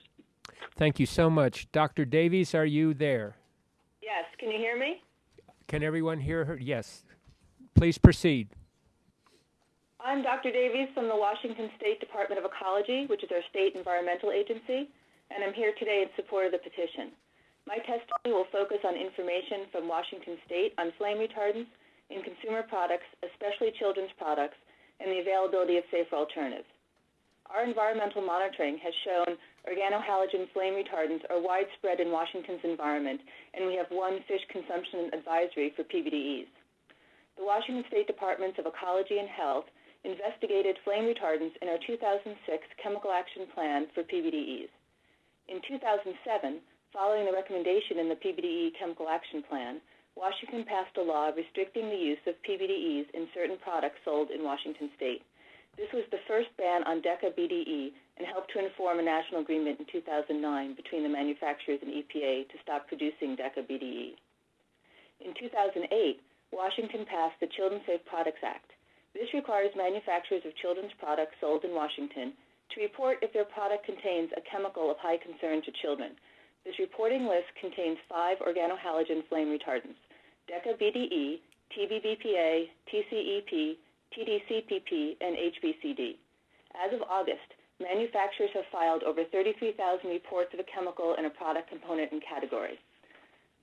Thank you so much. Dr. Davies, are you there? Yes, can you hear me? Can everyone hear her? Yes. Please proceed. I'm Dr. Davies from the Washington State Department of Ecology, which is our state environmental agency, and I'm here today in support of the petition. My testimony will focus on information from Washington State on flame retardants in consumer products, especially children's products, and the availability of safer alternatives. Our environmental monitoring has shown organohalogen flame retardants are widespread in Washington's environment, and we have one fish consumption advisory for PBDEs. The Washington State Departments of Ecology and Health investigated flame retardants in our 2006 Chemical Action Plan for PBDEs. In 2007, following the recommendation in the PBDE Chemical Action Plan, Washington passed a law restricting the use of PBDEs in certain products sold in Washington state. This was the first ban on DECA BDE and helped to inform a national agreement in 2009 between the manufacturers and EPA to stop producing DECA BDE. In 2008, Washington passed the Children's Safe Products Act. This requires manufacturers of children's products sold in Washington to report if their product contains a chemical of high concern to children. This reporting list contains five organohalogen flame retardants DECA BDE, TBBPA, TCEP, TDCPP, and HBCD. As of August, manufacturers have filed over 33,000 reports of a chemical in a product component and category.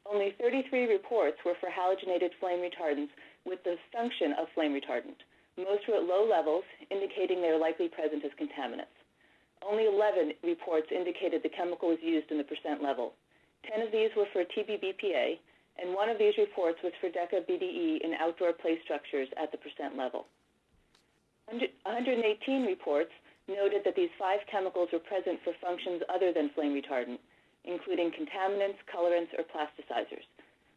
Only 33 reports were for halogenated flame retardants with the function of flame retardant. Most were at low levels, indicating they are likely present as contaminants. Only 11 reports indicated the chemical was used in the percent level. 10 of these were for TBBPA, and one of these reports was for DECA BDE in outdoor play structures at the percent level. 118 reports noted that these five chemicals were present for functions other than flame retardant, including contaminants, colorants, or plasticizers.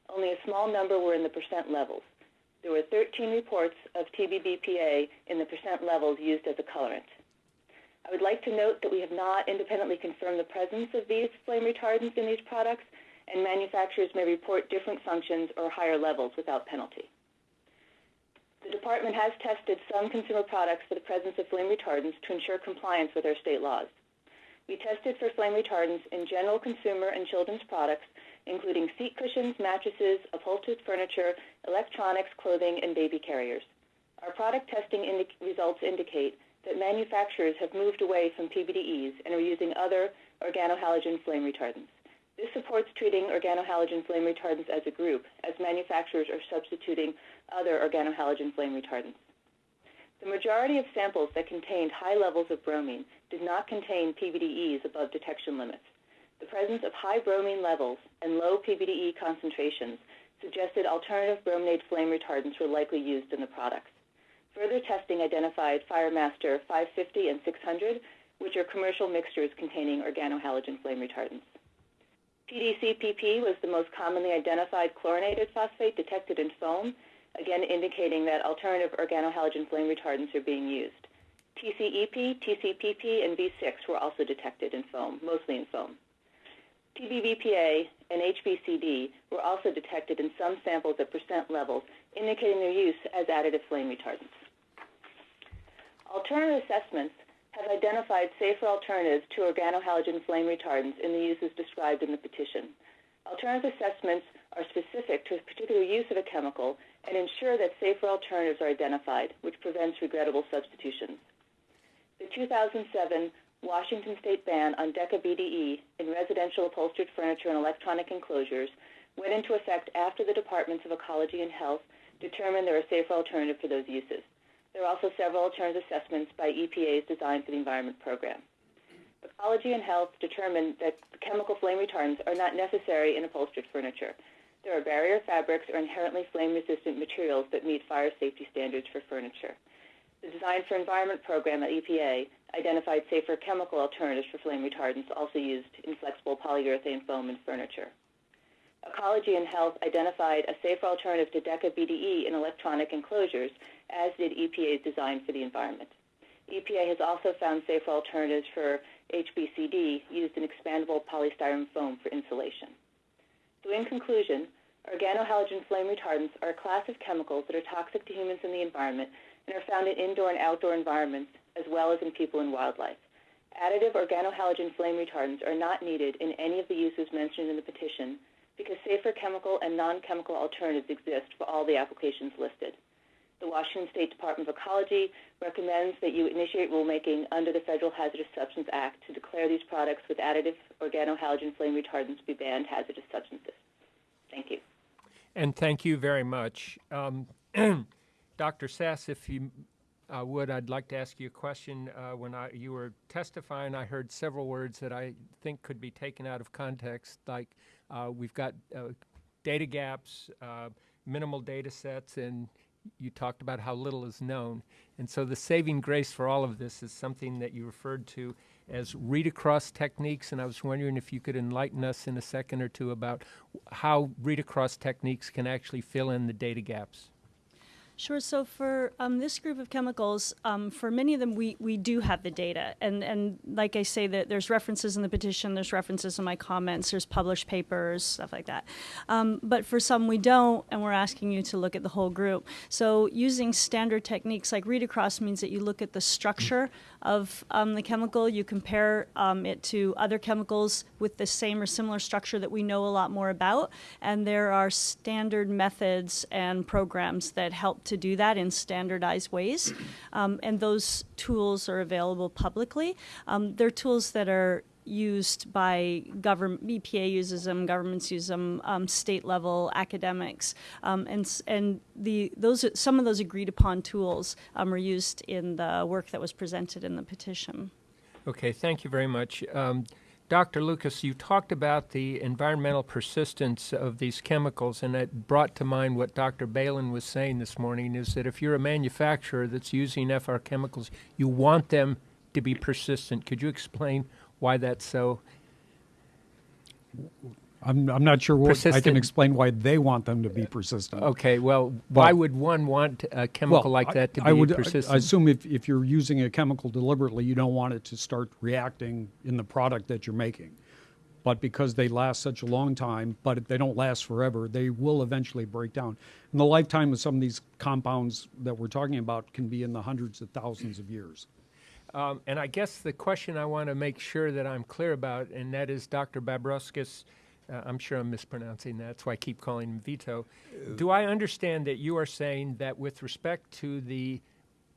Only a small number were in the percent levels. There were 13 reports of TBBPA in the percent levels used as a colorant. I would like to note that we have not independently confirmed the presence of these flame retardants in these products, and manufacturers may report different functions or higher levels without penalty. The department has tested some consumer products for the presence of flame retardants to ensure compliance with our state laws. We tested for flame retardants in general consumer and children's products, including seat cushions, mattresses, upholstered furniture, electronics, clothing, and baby carriers. Our product testing indi- results indicate that manufacturers have moved away from PBDEs and are using other organohalogen flame retardants. This supports treating organohalogen flame retardants as a group, as manufacturers are substituting other organohalogen flame retardants. The majority of samples that contained high levels of bromine did not contain PBDEs above detection limits. The presence of high bromine levels and low PBDE concentrations suggested alternative brominated flame retardants were likely used in the products. Further testing identified FireMaster 550 and 600, which are commercial mixtures containing organohalogen flame retardants. TDCPP was the most commonly identified chlorinated phosphate detected in foam, again indicating that alternative organohalogen flame retardants are being used. TCEP, TCPP, and V6 were also detected in foam, mostly in foam. TBBPA and HBCD were also detected in some samples at percent levels, indicating their use as additive flame retardants. Alternative assessments have identified safer alternatives to organohalogen flame retardants in the uses described in the petition. Alternative assessments are specific to a particular use of a chemical and ensure that safer alternatives are identified, which prevents regrettable substitutions. The 2007 Washington state ban on DECA BDE in residential upholstered furniture and electronic enclosures went into effect after the Departments of Ecology and Health determined there are safer alternatives for those uses. There are also several alternative assessments by EPA's Design for the Environment program. Ecology and Health determined that chemical flame retardants are not necessary in upholstered furniture. There are barrier fabrics or inherently flame-resistant materials that meet fire safety standards for furniture. The Design for Environment program at EPA identified safer chemical alternatives for flame retardants also used in flexible polyurethane foam in furniture. Ecology and Health identified a safer alternative to DECA BDE in electronic enclosures, as did EPA's Design for the Environment. EPA has also found safer alternatives for HBCD used in expandable polystyrene foam for insulation. So in conclusion, organohalogen flame retardants are a class of chemicals that are toxic to humans and the environment and are found in indoor and outdoor environments as well as in people and wildlife. Additive organohalogen flame retardants are not needed in any of the uses mentioned in the petition because safer chemical and non-chemical alternatives exist for all the applications listed. The Washington State Department of Ecology recommends that you initiate rulemaking under the Federal Hazardous Substance Act to declare these products with additive organohalogen flame retardants to be banned hazardous substances. Thank you. And thank you very much. Um, [clears throat] Dr. Sass, if you uh, would, I'd like to ask you a question. Uh, when I, you were testifying, I heard several words that I think could be taken out of context, like uh, we've got uh, data gaps, uh, minimal data sets, and you talked about how little is known. And so the saving grace for all of this is something that you referred to as read across techniques. And I was wondering if you could enlighten us in a second or two about how read across techniques can actually fill in the data gaps. Sure. So for um, this group of chemicals, um, for many of them, we, we do have the data, and and like I say, that there's references in the petition, there's references in my comments, there's published papers, stuff like that. Um, but for some, we don't, and we're asking you to look at the whole group. So using standard techniques like read across means that you look at the structure of um, the chemical, you compare um, it to other chemicals with the same or similar structure that we know a lot more about, and there are standard methods and programs that help to do that in standardized ways. Um, and those tools are available publicly. Um, they're tools that are used by government, EPA uses them, governments use them, um, state level academics, um, and and the those some of those agreed upon tools um, are used in the work that was presented in the petition. Okay, thank you very much. Um, Dr. Lucas, you talked about the environmental persistence of these chemicals, and it brought to mind what Dr. Balin was saying this morning, is that if you're a manufacturer that's using FR chemicals, you want them to be persistent. Could you explain why that's so? I'm, I'm not sure what I can explain why they want them to be persistent. Okay, well, why would one want a chemical Well, like that to I be would, I- persistent? I assume if, if you're using a chemical deliberately, you don't want it to start reacting in the product that you're making. But because they last such a long time, but they don't last forever, they will eventually break down. And the lifetime of some of these compounds that we're talking about can be in the hundreds of thousands of years. Um, and I guess the question I want to make sure that I'm clear about, and that is Dr. Babrauskas, uh, I'm sure I'm mispronouncing that, that's why I keep calling him Vyto. Do I understand that you are saying that with respect to the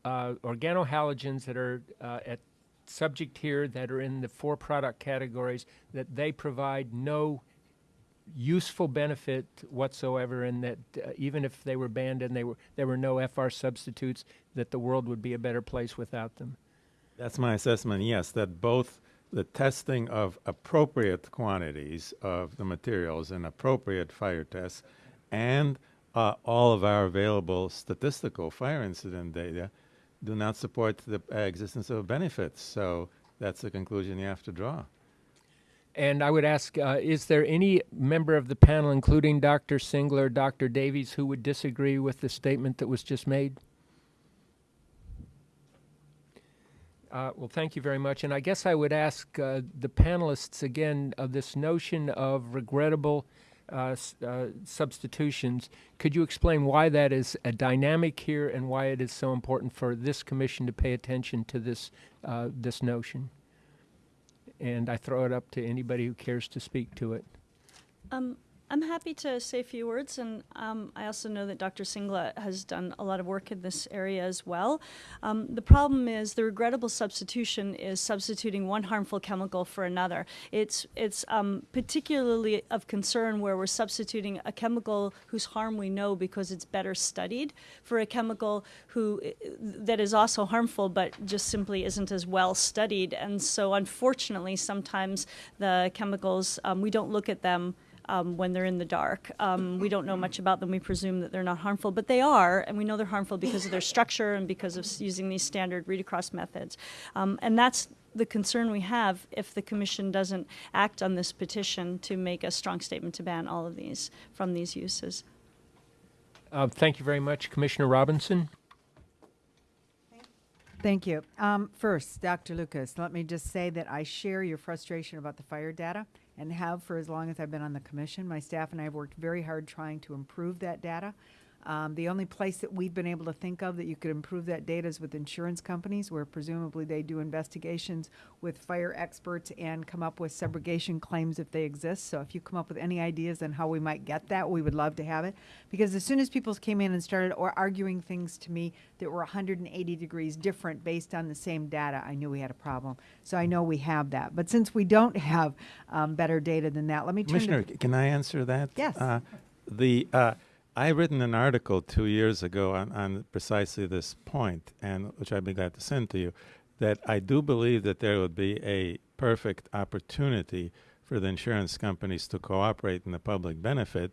uh, organohalogens that are uh, at subject here that are in the four product categories, that they provide no useful benefit whatsoever, and that uh, even if they were banned and they were there were no FR substitutes, that the world would be a better place without them? That's my assessment, yes, that both the testing of appropriate quantities of the materials and appropriate fire tests and uh, all of our available statistical fire incident data do not support the existence of benefits. So that's the conclusion you have to draw. And I would ask, uh, is there any member of the panel, including Dr. Singla, Dr. Davies, who would disagree with the statement that was just made? Uh, well, thank you very much. And I guess I would ask uh, the panelists again of this notion of regrettable uh, uh, substitutions. Could you explain why that is a dynamic here and why it is so important for this commission to pay attention to this uh, this notion? And I throw it up to anybody who cares to speak to it. Um, I'm happy to say a few words, and um, I also know that Dr. Singla has done a lot of work in this area as well. Um, the problem is the regrettable substitution is substituting one harmful chemical for another. It's it's um, particularly of concern where we're substituting a chemical whose harm we know because it's better studied for a chemical who that is also harmful but just simply isn't as well studied. And so, unfortunately, sometimes the chemicals um, we don't look at them um, when they're in the dark. Um, we don't know much about them. We presume that they're not harmful, but they are, and we know they're harmful because of their structure and because of using these standard read across methods. Um, and that's the concern we have if the commission doesn't act on this petition to make a strong statement to ban all of these from these uses. Uh, thank you very much, Commissioner Robinson. Thank you. Um, first, Dr. Lucas, let me just say that I share your frustration about the fire data and have for as long as I've been on the commission. My staff and I have worked very hard trying to improve that data. Um, the only place that we've been able to think of that you could improve that data is with insurance companies, where presumably they do investigations with fire experts and come up with subrogation claims if they exist. So if you come up with any ideas on how we might get that, we would love to have it. Because as soon as people came in and started or arguing things to me that were 180 degrees different based on the same data, I knew we had a problem. So I know we have that. But since we don't have um, better data than that, let me turn Commissioner, can I answer that? Yes. Uh, the uh, I written an article two years ago on, on precisely this point, and which I'd be glad to send to you. That I do believe that there would be a perfect opportunity for the insurance companies to cooperate in the public benefit,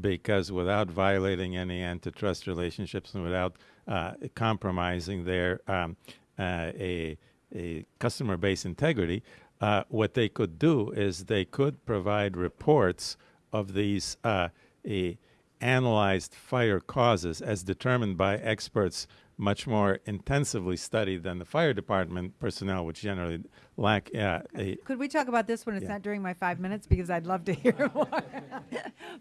because without violating any antitrust relationships and without uh, compromising their um, uh, a a customer base integrity, uh, what they could do is they could provide reports of these uh, analyzed fire causes as determined by experts much more intensively studied than the fire department personnel, which generally lack uh, a. Could we talk about this when it's Yeah. not during my five minutes? Because I'd love to hear [laughs] more.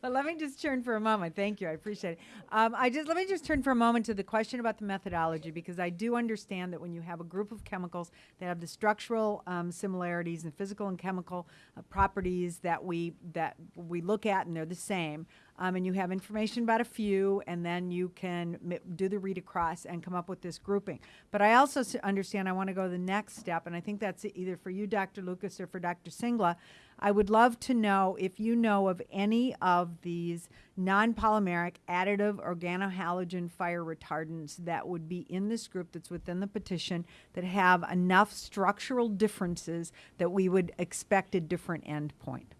but let me just turn for a moment. Thank you. I appreciate it. Um, I just let me just turn for a moment to the question about the methodology because I do understand that when you have a group of chemicals that have the structural um, similarities and physical and chemical uh, properties that we that we look at and they're the same. Um, and you have information about a few, and then you can do the read across and come up with this grouping. But I also understand I want to go the next step, and I think that's either for you, Dr. Lucas, or for Dr. Singla. I would love to know if you know of any of these non polymeric additive organohalogen fire retardants that would be in this group that's within the petition that have enough structural differences that we would expect a different endpoint.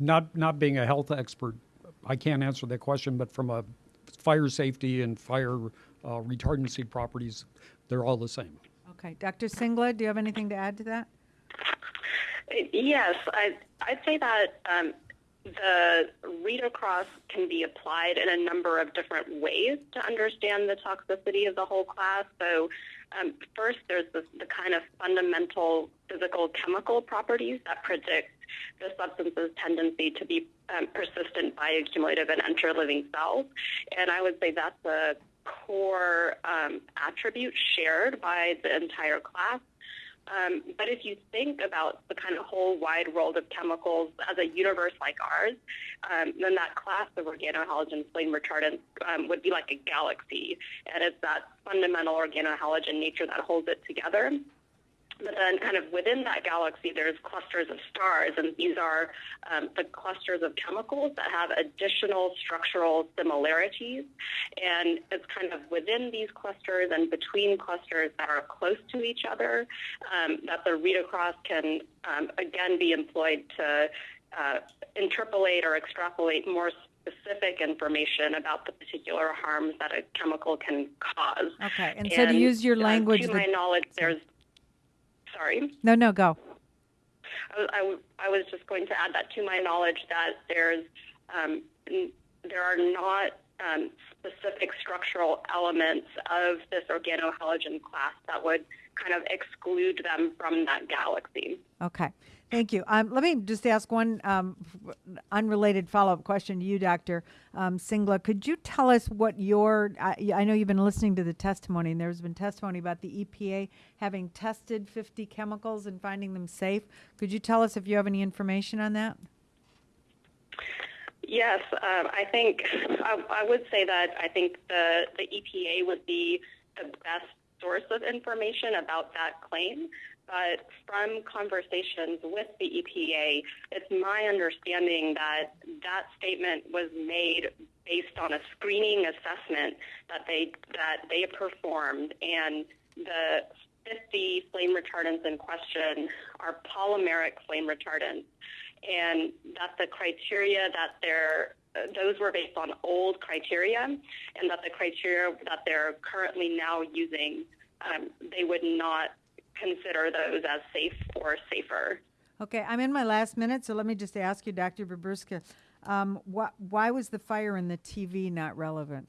Not, not being a health expert, I can't answer that question, but from a fire safety and fire uh, retardancy properties, they're all the same. Okay, Dr. Singla, do you have anything to add to that? Yes, I, I'd say that um, the read across can be applied in a number of different ways to understand the toxicity of the whole class. So, um, first, there's the kind of fundamental physical chemical properties that predict the substance's tendency to be um, persistent, bioaccumulative, and enter living cells. And I would say that's a core um, attribute shared by the entire class. Um, but if you think about the kind of whole wide world of chemicals as a universe like ours, um, then that class of organohalogen flame retardants um, would be like a galaxy. And it's that fundamental organohalogen nature that holds it together. But then, kind of within that galaxy, there's clusters of stars, and these are um, the clusters of chemicals that have additional structural similarities. And it's kind of within these clusters and between clusters that are close to each other um, that the read across can um, again be employed to uh, interpolate or extrapolate more specific information about the particular harms that a chemical can cause. Okay, and so to use your uh, language to that- my knowledge, there's sorry. No, no, go. I, was- I I was just going to add that to my knowledge that there's um, n- there are not um, specific structural elements of this organohalogen class that would kind of exclude them from that galaxy. Okay, thank you. Um, let me just ask one um, unrelated follow-up question to you, Dr. Um, Singla. Could you tell us what your, I I know you've been listening to the testimony, and there's been testimony about the EPA having tested 50 chemicals and finding them safe. Could you tell us if you have any information on that? Yes, um, I think I, I would say that I think the, the EPA would be the best source of information about that claim. But from conversations with the EPA, it's my understanding that that statement was made based on a screening assessment that they that they performed, and the 50 flame retardants in question are polymeric flame retardants. And that the criteria that they're those were based on old criteria, and that the criteria that they're currently now using, um, they would not consider those as safe or safer. Okay, I'm in my last minute, so let me just ask you, Dr. Baburska, um, wh- why was the fire in the TV not relevant?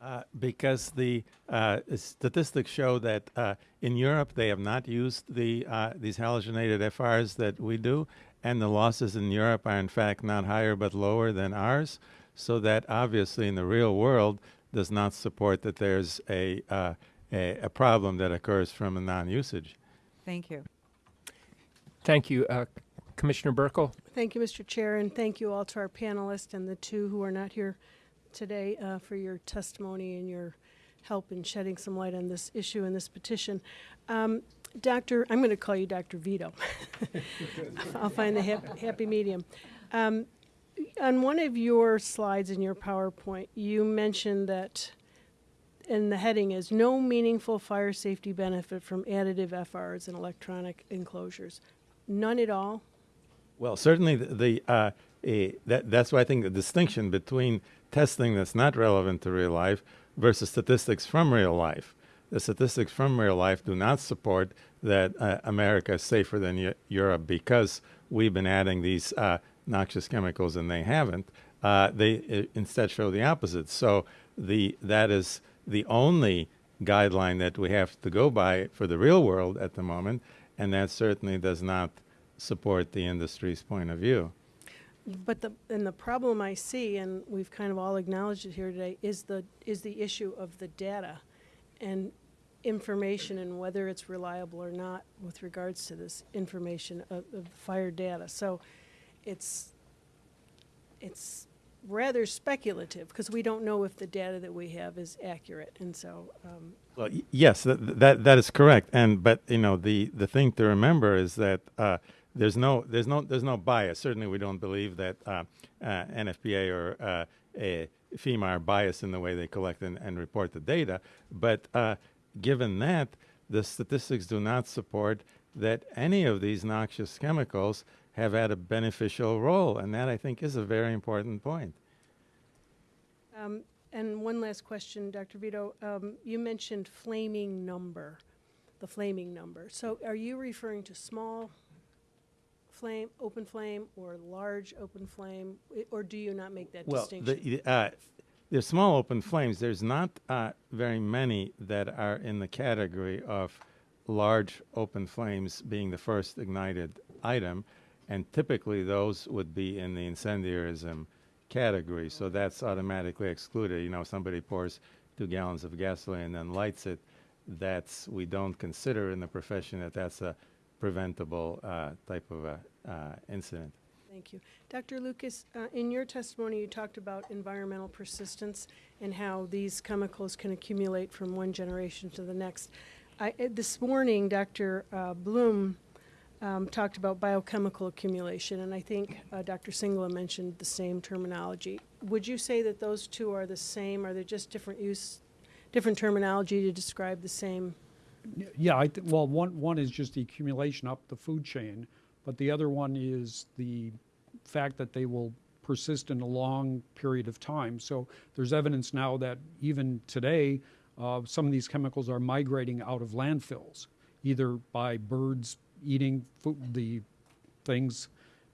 Uh, because the uh, statistics show that uh, in Europe they have not used the uh, these halogenated FRs that we do, and the losses in Europe are in fact not higher but lower than ours. So that obviously in the real world does not support that there's a uh, a, a problem that occurs from a non-usage. Thank you. Thank you. Uh, Commissioner Buerkle? Thank you, Mr. Chair, and thank you all to our panelists and the two who are not here today uh, for your testimony and your help in shedding some light on this issue and this petition. Um, Doctor, I'm going to call you Dr. Vyto. [laughs] I'll find the hap- happy medium. Um, on one of your slides in your PowerPoint, you mentioned that, and the heading is No Meaningful Fire Safety Benefit from Additive FRs and Electronic Enclosures. None at all? Well, certainly the, the uh, eh, that that's why I think the distinction between testing that's not relevant to real life versus statistics from real life. The statistics from real life do not support that uh, America is safer than Eu- Europe because we've been adding these uh, noxious chemicals and they haven't. Uh, they uh, instead show the opposite. So the that is the only guideline that we have to go by for the real world at the moment, and that certainly does not support the industry's point of view. But the, and the problem I see, and we've kind of all acknowledged it here today, is the, is the issue of the data and information and whether it's reliable or not with regards to this information of, of fire data. So it's, it's rather speculative because we don't know if the data that we have is accurate. And so, um, Well, yes, that, that that is correct. And but you know the the thing to remember is that uh, there's no there's no there's no bias. Certainly, we don't believe that uh, uh, NFPA or uh, FEMA are biased in the way they collect and, and report the data. But uh, given that, the statistics do not support that any of these noxious chemicals have had a beneficial role, and that I think is a very important point. Um, and one last question, Dr. Vyto. Um, you mentioned flaming number, the flaming number. So are you referring to small flame, open flame, or large open flame, or do you not make that well, distinction? the, uh, there's small open flames. There's not uh, very many that are in the category of large open flames being the first ignited item, and typically those would be in the incendiarism category. So that's automatically excluded. You know, somebody pours two gallons of gasoline and then lights it. That's we don't consider in the profession that that's a preventable uh, type of a, uh, incident. Thank you. Dr. Lucas, uh, in your testimony, you talked about environmental persistence and how these chemicals can accumulate from one generation to the next. I, uh, this morning, Dr. Uh, Blum um, talked about biochemical accumulation, and I think uh, Dr. Singla mentioned the same terminology. Would you say that those two are the same? Are they just different use, different terminology to describe the same? Yeah, I th- well, one, one is just the accumulation up the food chain, but the other one is the fact that they will persist in a long period of time. So there's evidence now that even today, uh, some of these chemicals are migrating out of landfills, either by birds eating food, the things,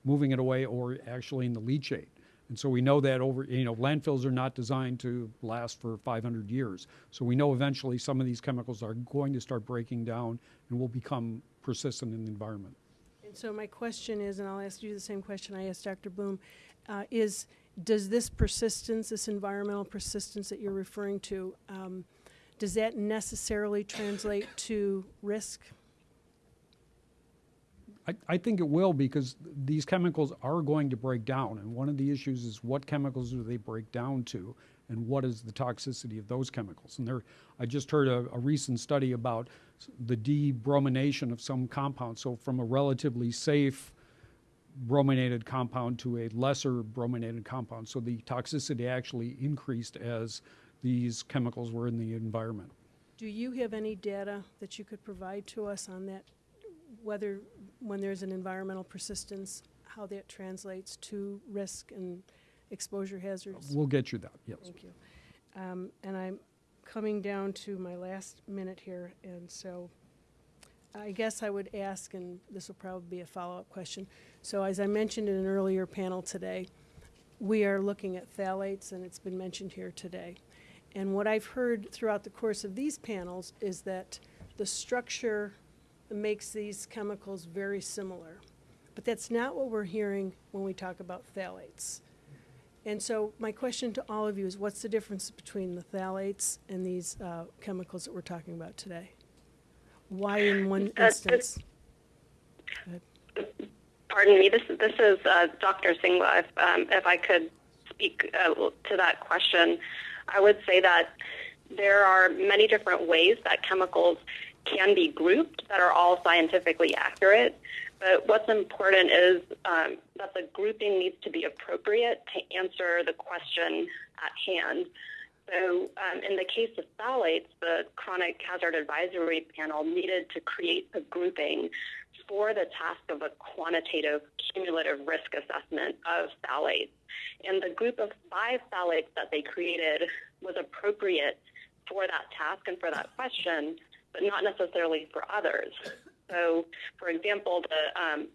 moving it away, or actually in the leachate. And so we know that over, you know, landfills are not designed to last for 500 years. So we know eventually some of these chemicals are going to start breaking down and will become persistent in the environment. And so my question is, and I'll ask you the same question I asked Dr. Blum, uh, is does this persistence, this environmental persistence that you're referring to, um, does that necessarily translate to risk? I, think it will because these chemicals are going to break down. And one of the issues is what chemicals do they break down to and what is the toxicity of those chemicals? And there, I just heard a, a recent study about the debromination of some compounds. So from a relatively safe brominated compound to a lesser brominated compound. So the toxicity actually increased as these chemicals were in the environment. Do you have any data that you could provide to us on that, whether when there's an environmental persistence, how that translates to risk and exposure hazards? We'll get you that, yes. Thank you. Um, And I'm coming down to my last minute here, and so I guess I would ask, and this will probably be a follow-up question. So as I mentioned in an earlier panel today, we are looking at phthalates, and it's been mentioned here today. And what I've heard throughout the course of these panels is that the structure makes these chemicals very similar. But that's not what we're hearing when we talk about phthalates. And so my question to all of you is what's the difference between the phthalates and these uh, chemicals that we're talking about today? Why in one Uh, instance? Pardon me, this, this is uh, Dr. Singla. If, um, if I could speak uh, to that question, I would say that there are many different ways that chemicals can be grouped that are all scientifically accurate. But what's important is um, that the grouping needs to be appropriate to answer the question at hand. So, um, in the case of phthalates, the Chronic Hazard Advisory Panel needed to create a grouping for the task of a quantitative cumulative risk assessment of phthalates. And the group of five phthalates that they created was appropriate for that task and for that question, but not necessarily for others. So, for example, the um,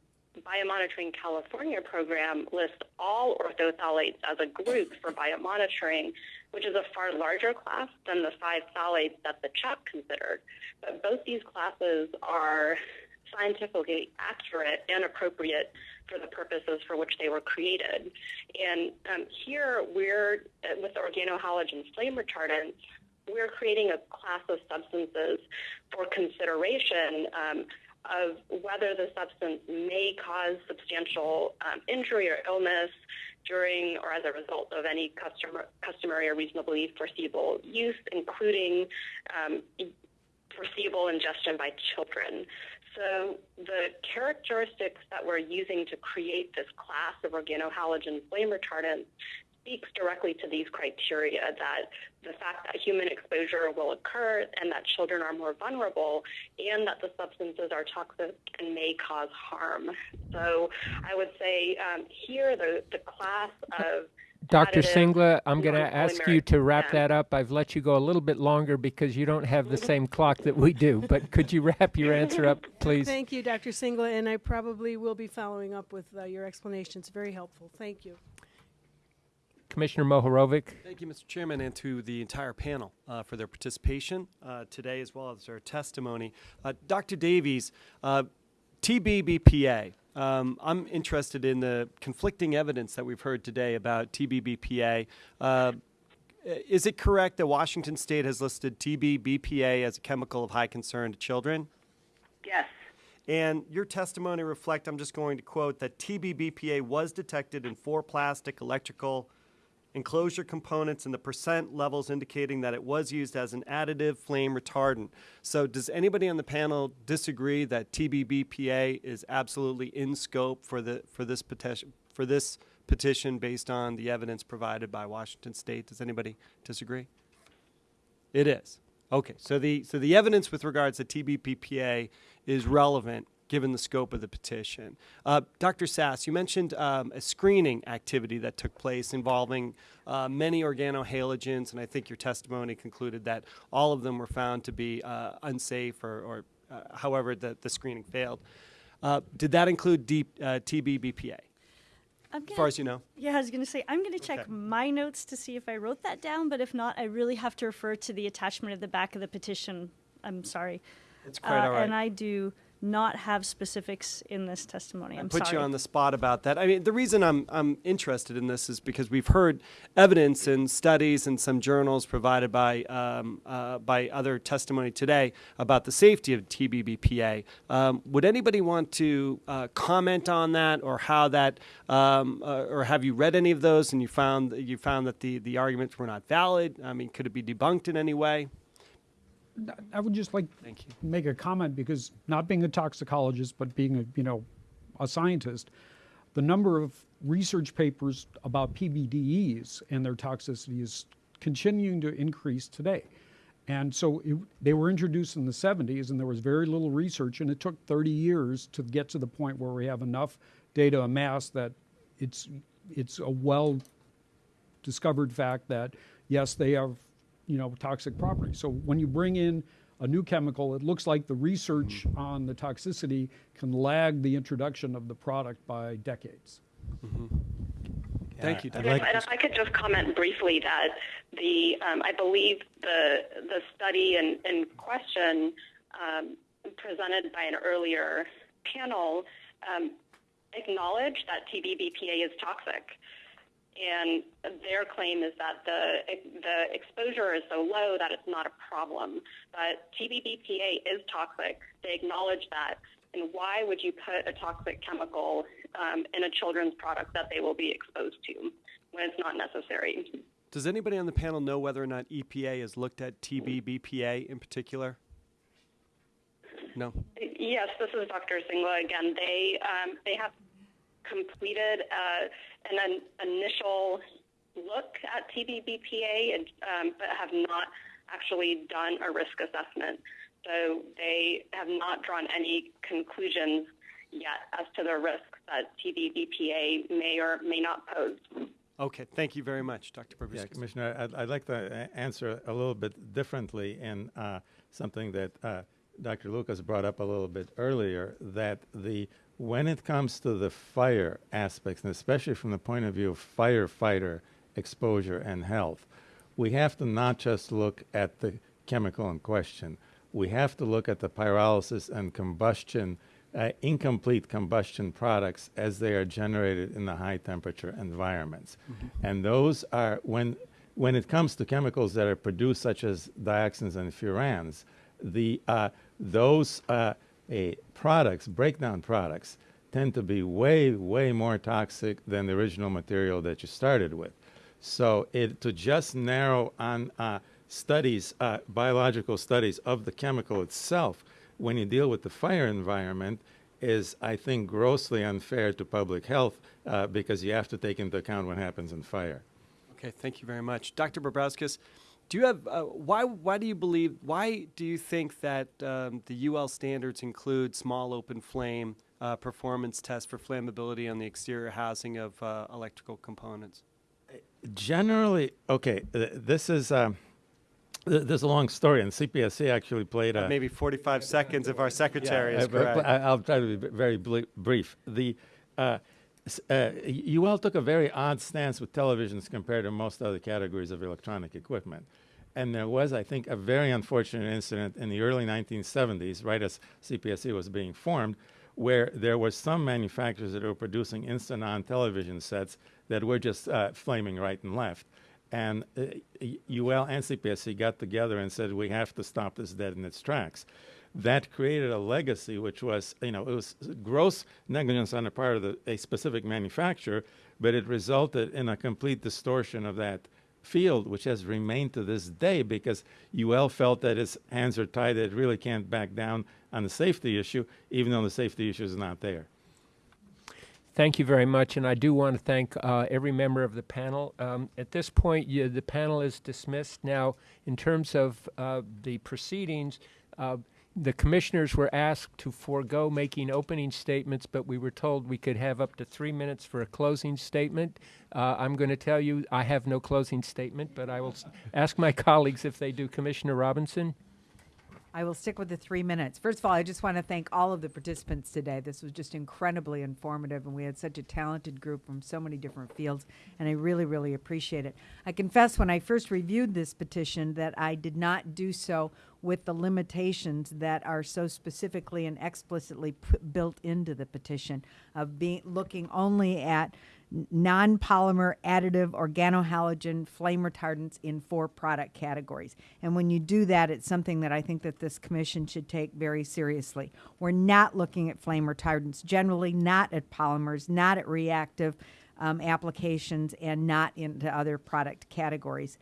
Biomonitoring California program lists all orthophthalates as a group for biomonitoring, which is a far larger class than the five phthalates that the CHAP considered. But both these classes are scientifically accurate and appropriate for the purposes for which they were created. And um, here we're, uh, with organohalogen flame retardants, we're creating a class of substances for consideration um, of whether the substance may cause substantial um, injury or illness during or as a result of any customer, customary or reasonably foreseeable use, including um, foreseeable ingestion by children. So the characteristics that we're using to create this class of organohalogen flame retardants speaks directly to these criteria that the fact that human exposure will occur and that children are more vulnerable and that the substances are toxic and may cause harm. So I would say um, here the, the class of Dr. Singla, I'm going to ask you to wrap yeah. that up. I've let you go a little bit longer because you don't have the [laughs] same clock that we do. But could you wrap your answer up, [laughs] please? Thank you, Dr. Singla, and I probably will be following up with uh, your explanations. Very helpful. Thank you. Commissioner Mohorovic. Thank you, Mr. Chairman, and to the entire panel uh, for their participation uh, today as well as their testimony. Uh, Dr. Davies, uh, TBBPA. Um, I'm interested in the conflicting evidence that we've heard today about TBBPA. Uh, is it correct that Washington State has listed TBBPA as a chemical of high concern to children? Yes. And your testimony reflect, I'm just going to quote, that TBBPA was detected in four plastic electrical enclosure components and the percent levels indicating that it was used as an additive flame retardant. So does anybody on the panel disagree that TBBPA is absolutely in scope for the for this petition for this petition based on the evidence provided by Washington State? Does anybody disagree? It is. Okay, so the so the evidence with regards to TBBPA is relevant given the scope of the petition. Uh, Dr. Sass, you mentioned um, a screening activity that took place involving uh, many organohalogens, and I think your testimony concluded that all of them were found to be uh, unsafe, or, or uh, however the, the screening failed. Uh, did that include deep, uh, TBBPA? I'm as gonna- far as you know. Yeah, I was going to say, I'm going to check Okay. my notes to see if I wrote that down, but if not, I really have to refer to the attachment at the back of the petition. I'm sorry. It's quite all right. And I do not have specifics in this testimony. I'm put sorry. you on the spot about that. I mean, the reason I'm I'm interested in this is because we've heard evidence in studies and some journals provided by um, uh, by other testimony today about the safety of TBBPA. Um, would anybody want to uh, comment on that, or how that, um, uh, or have you read any of those and you found you found that the the arguments were not valid? I mean, could it be debunked in any way? I would just like Thank you. make a comment because not being a toxicologist, but being a you know a scientist, the number of research papers about PBDEs and their toxicity is continuing to increase today. And so it, they were introduced in the 70s, and there was very little research, and it took 30 years to get to the point where we have enough data amassed that it's it's a well discovered fact that yes, they have you know toxic properties. So when you bring in a new chemical, it looks like the research on the toxicity can lag the introduction of the product by decades. Thank you. I'd like and if I could just comment briefly that the um, I believe the the study in, in question um, presented by an earlier panel um, acknowledged that TBBPA is toxic, and their claim is that the the exposure is so low that it's not a problem. But TBBPA is toxic. They acknowledge that. And why would you put a toxic chemical um, in a children's product that they will be exposed to when it's not necessary? Does anybody on the panel know whether or not EPA has looked at TBBPA in particular? No. Yes, this is Dr. Singla again. They um, they have completed uh, an, an initial look at TBBPA, and, um, but have not actually done a risk assessment. So they have not drawn any conclusions yet as to the risks that TBBPA may or may not pose. Okay, thank you very much, Dr. Yeah, Commissioner, I'd, I'd like to answer a little bit differently in uh, something that uh, Dr. Lucas brought up a little bit earlier, that the when it comes to the fire aspects, and especially from the point of view of firefighter exposure and health, we have to not just look at the chemical in question. We have to look at the pyrolysis and combustion, uh, incomplete combustion products as they are generated in the high temperature environments. And those are, when, when it comes to chemicals that are produced, such as dioxins and furans, the, uh, those uh, eh, products, breakdown products, tend to be way, way more toxic than the original material that you started with. So it, to just narrow on uh, studies, uh, biological studies of the chemical itself, when you deal with the fire environment, is I think grossly unfair to public health uh, because you have to take into account what happens in fire. Okay, thank you very much, Dr. Babrauskas. Do you have uh, why? Why do you believe? Why do you think that um, the UL standards include small open flame uh, performance tests for flammability on the exterior housing of uh, electrical components? Generally, okay, th- this is um, th- there's a long story, and CPSC actually played a Maybe 45 seconds if our secretary Yeah, is uh, correct. I, will try to be very brief. The uh, UL took a very odd stance with televisions compared to most other categories of electronic equipment. And there was, I think, a very unfortunate incident in the early 1970s, right as CPSC was being formed, where there were some manufacturers that were producing instant-on television sets that were just uh, flaming right and left. And uh, UL and CPSC got together and said, we have to stop this dead in its tracks. That created a legacy, which was, you know, it was gross negligence on the part of the, a specific manufacturer, but it resulted in a complete distortion of that field, which has remained to this day because UL felt that its hands are tied, that it really can't back down on the safety issue, even though the safety issue is not there. Thank you very much, and I do want to thank uh, every member of the panel. Um, at this point, you, the panel is dismissed. Now, in terms of uh, the proceedings, uh, the commissioners were asked to forego making opening statements, but we were told we could have up to three minutes for a closing statement. Uh, I'm going to tell you I have no closing statement, but I will ask my [laughs] colleagues if they do. Commissioner Robinson? I will stick with the three minutes. First of all, I just want to thank all of the participants today. This was just incredibly informative, and we had such a talented group from so many different fields, and I really, really appreciate it. I confess when I first reviewed this petition that I did not do so with the limitations that are so specifically and explicitly built into the petition of being looking only at n- non-polymer additive organohalogen flame retardants in four product categories. And when you do that, it's something that I think that this commission should take very seriously. We're not looking at flame retardants, generally not at polymers, not at reactive um, applications, and not into other product categories.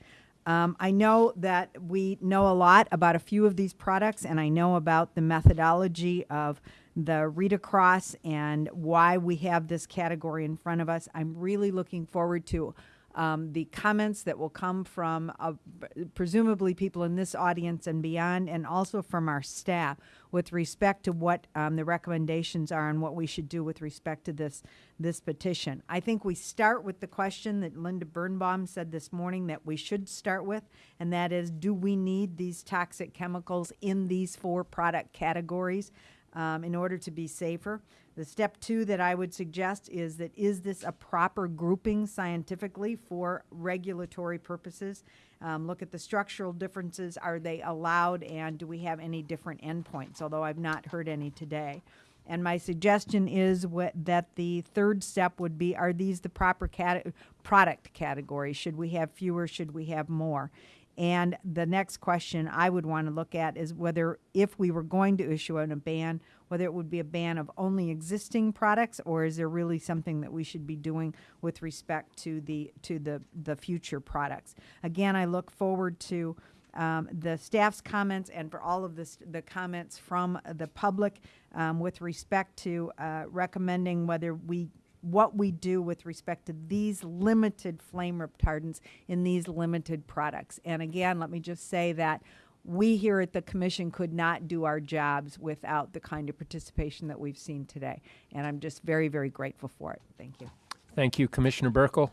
Um, I know that we know a lot about a few of these products, and I know about the methodology of the read across and why we have this category in front of us. I'm really looking forward to um, the comments that will come from uh, presumably people in this audience and beyond, and also from our staff with respect to what um, the recommendations are and what we should do with respect to this this petition. I think we start with the question that Linda Birnbaum said this morning that we should start with, and that is, do we need these toxic chemicals in these four product categories? Um, in order to be safer. The step two that I would suggest is that is this a proper grouping scientifically for regulatory purposes? Um, look at the structural differences. Are they allowed and do we have any different endpoints? Although I've not heard any today. And my suggestion is that the third step would be are these the proper product categories? Should we have fewer? Should we have more? And the next question I would want to look at is whether, if we were going to issue a ban, whether it would be a ban of only existing products, or is there really something that we should be doing with respect to the to the the future products? Again, I look forward to um, the staff's comments and for all of this, the comments from the public um, with respect to uh, recommending whether we what we do with respect to these limited flame retardants in these limited products. And again, let me just say that we here at the commission could not do our jobs without the kind of participation that we've seen today. And I'm just very, very grateful for it. Thank you. Thank you, Commissioner Buerkle.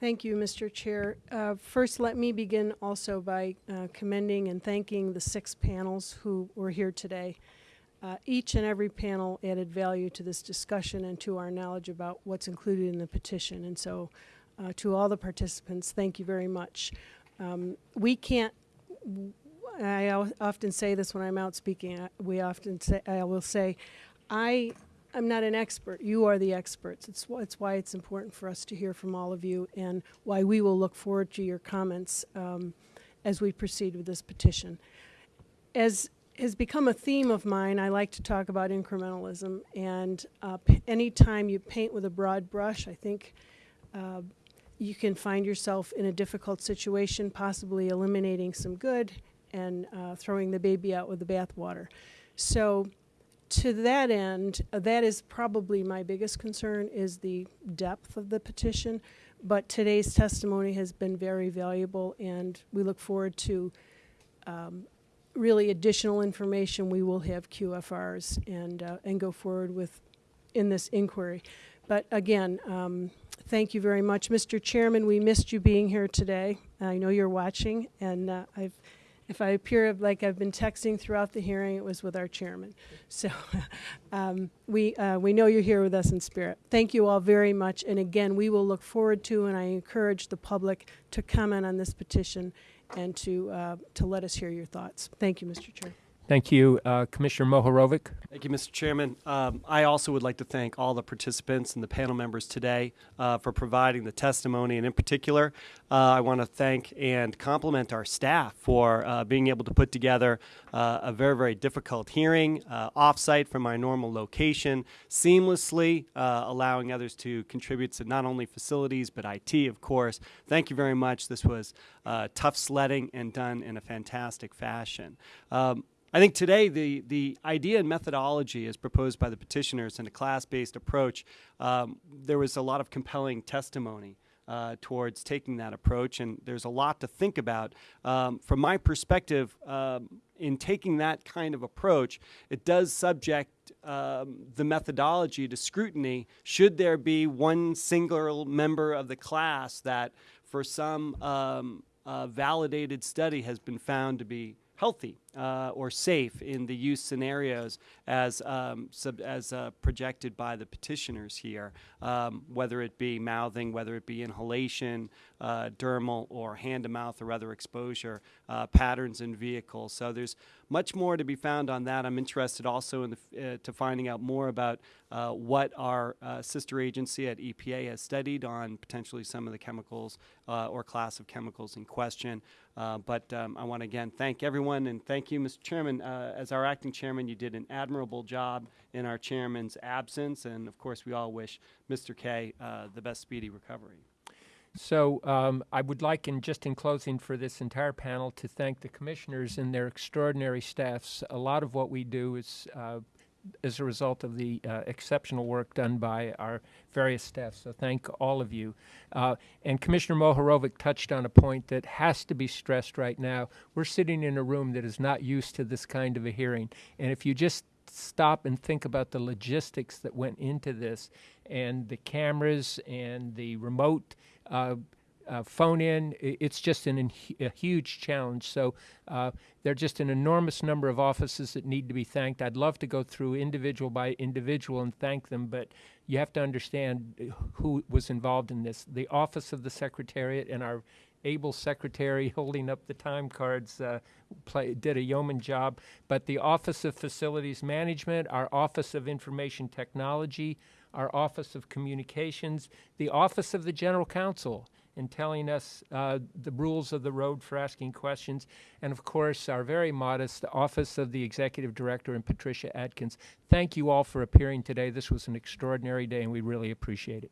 Thank you, Mr. Chair. Uh, First, let me begin also by uh, commending and thanking the six panels who were here today. Uh, Each and every panel added value to this discussion and to our knowledge about what's included in the petition. And so, uh, to all the participants, thank you very much. Um, We can't, I often say this when I'm out speaking, uh, we often say, I will say, I I'm not an expert. You are the experts. It's, it's why it's important for us to hear from all of you and why we will look forward to your comments um, as we proceed with this petition. As has become a theme of mine, I like to talk about incrementalism. And uh, anytime you paint with a broad brush, I think uh, you can find yourself in a difficult situation, possibly eliminating some good and uh, throwing the baby out with the bathwater. So, to that end, uh, that is probably my biggest concern is the depth of the petition. But today's testimony has been very valuable, and we look forward to um, really additional information. We will have QFRs and uh, and go forward with in this inquiry. But again, um, thank you very much, Mr. Chairman. We missed you being here today. I know you're watching, and uh, I've if I appear like I've been texting throughout the hearing, it was with our chairman. So [laughs] um, we, uh, we know you're here with us in spirit. Thank you all very much. And again, we will look forward to, and I encourage the public to comment on this petition and to, uh, to let us hear your thoughts. Thank you, Mr. Chair. Thank you, uh, Commissioner Mohorovic. Thank you, Mr. Chairman. Um, I also would like to thank all the participants and the panel members today uh, for providing the testimony, and in particular, uh, I want to thank and compliment our staff for uh, being able to put together uh, a very, very difficult hearing uh, offsite from our normal location, seamlessly allowing others to contribute to not only facilities but IT, of course. Thank you very much. This was tough sledding and done in a fantastic fashion. Um, I think today the, the idea and methodology as proposed by the petitioners in a class based approach, um, there was a lot of compelling testimony uh, towards taking that approach, and there's a lot to think about. Um, from my perspective, um, in taking that kind of approach, it does subject um, the methodology to scrutiny should there be one single member of the class that, for some um, uh, validated study, has been found to be healthy uh, or safe in the use scenarios as um, as uh, projected by the petitioners here, um, whether it be mouthing, whether it be inhalation, uh, dermal, or hand to mouth or other exposure uh, patterns in vehicles. So there's much more to be found on that. I'm interested also in the, uh, to finding out more about uh, what our sister agency at EPA has studied on potentially some of the chemicals or class of chemicals in question. But um, I want to again thank everyone and thank you, Mr. Chairman. Uh, as our acting chairman, you did an admirable job in our chairman's absence, and of course, we all wish Mr. Kaye uh, the best speedy recovery. So um, I would like, in just in closing for this entire panel, to thank the commissioners and their extraordinary staffs. A lot of what we do is uh, as a result of the uh, exceptional work done by our various staff. So thank all of you. Uh, and Commissioner Mohorovic touched on a point that has to be stressed right now. We're sitting in a room that is not used to this kind of a hearing, and if you just stop and think about the logistics that went into this and the cameras and the remote uh, uh, phone in. It's just an, a huge challenge. So uh, there are just an enormous number of offices that need to be thanked. I'd love to go through individual by individual and thank them, but you have to understand uh, who was involved in this. The Office of the Secretariat and our able secretary [laughs] holding up the time cards uh, play, did a yeoman job. But the Office of Facilities Management, our Office of Information Technology, our Office of Communications, the Office of the General Counsel in telling us uh, the rules of the road for asking questions, and of course, our very modest Office of the Executive Director and Patricia Adkins. Thank you all for appearing today. This was an extraordinary day, and we really appreciate it.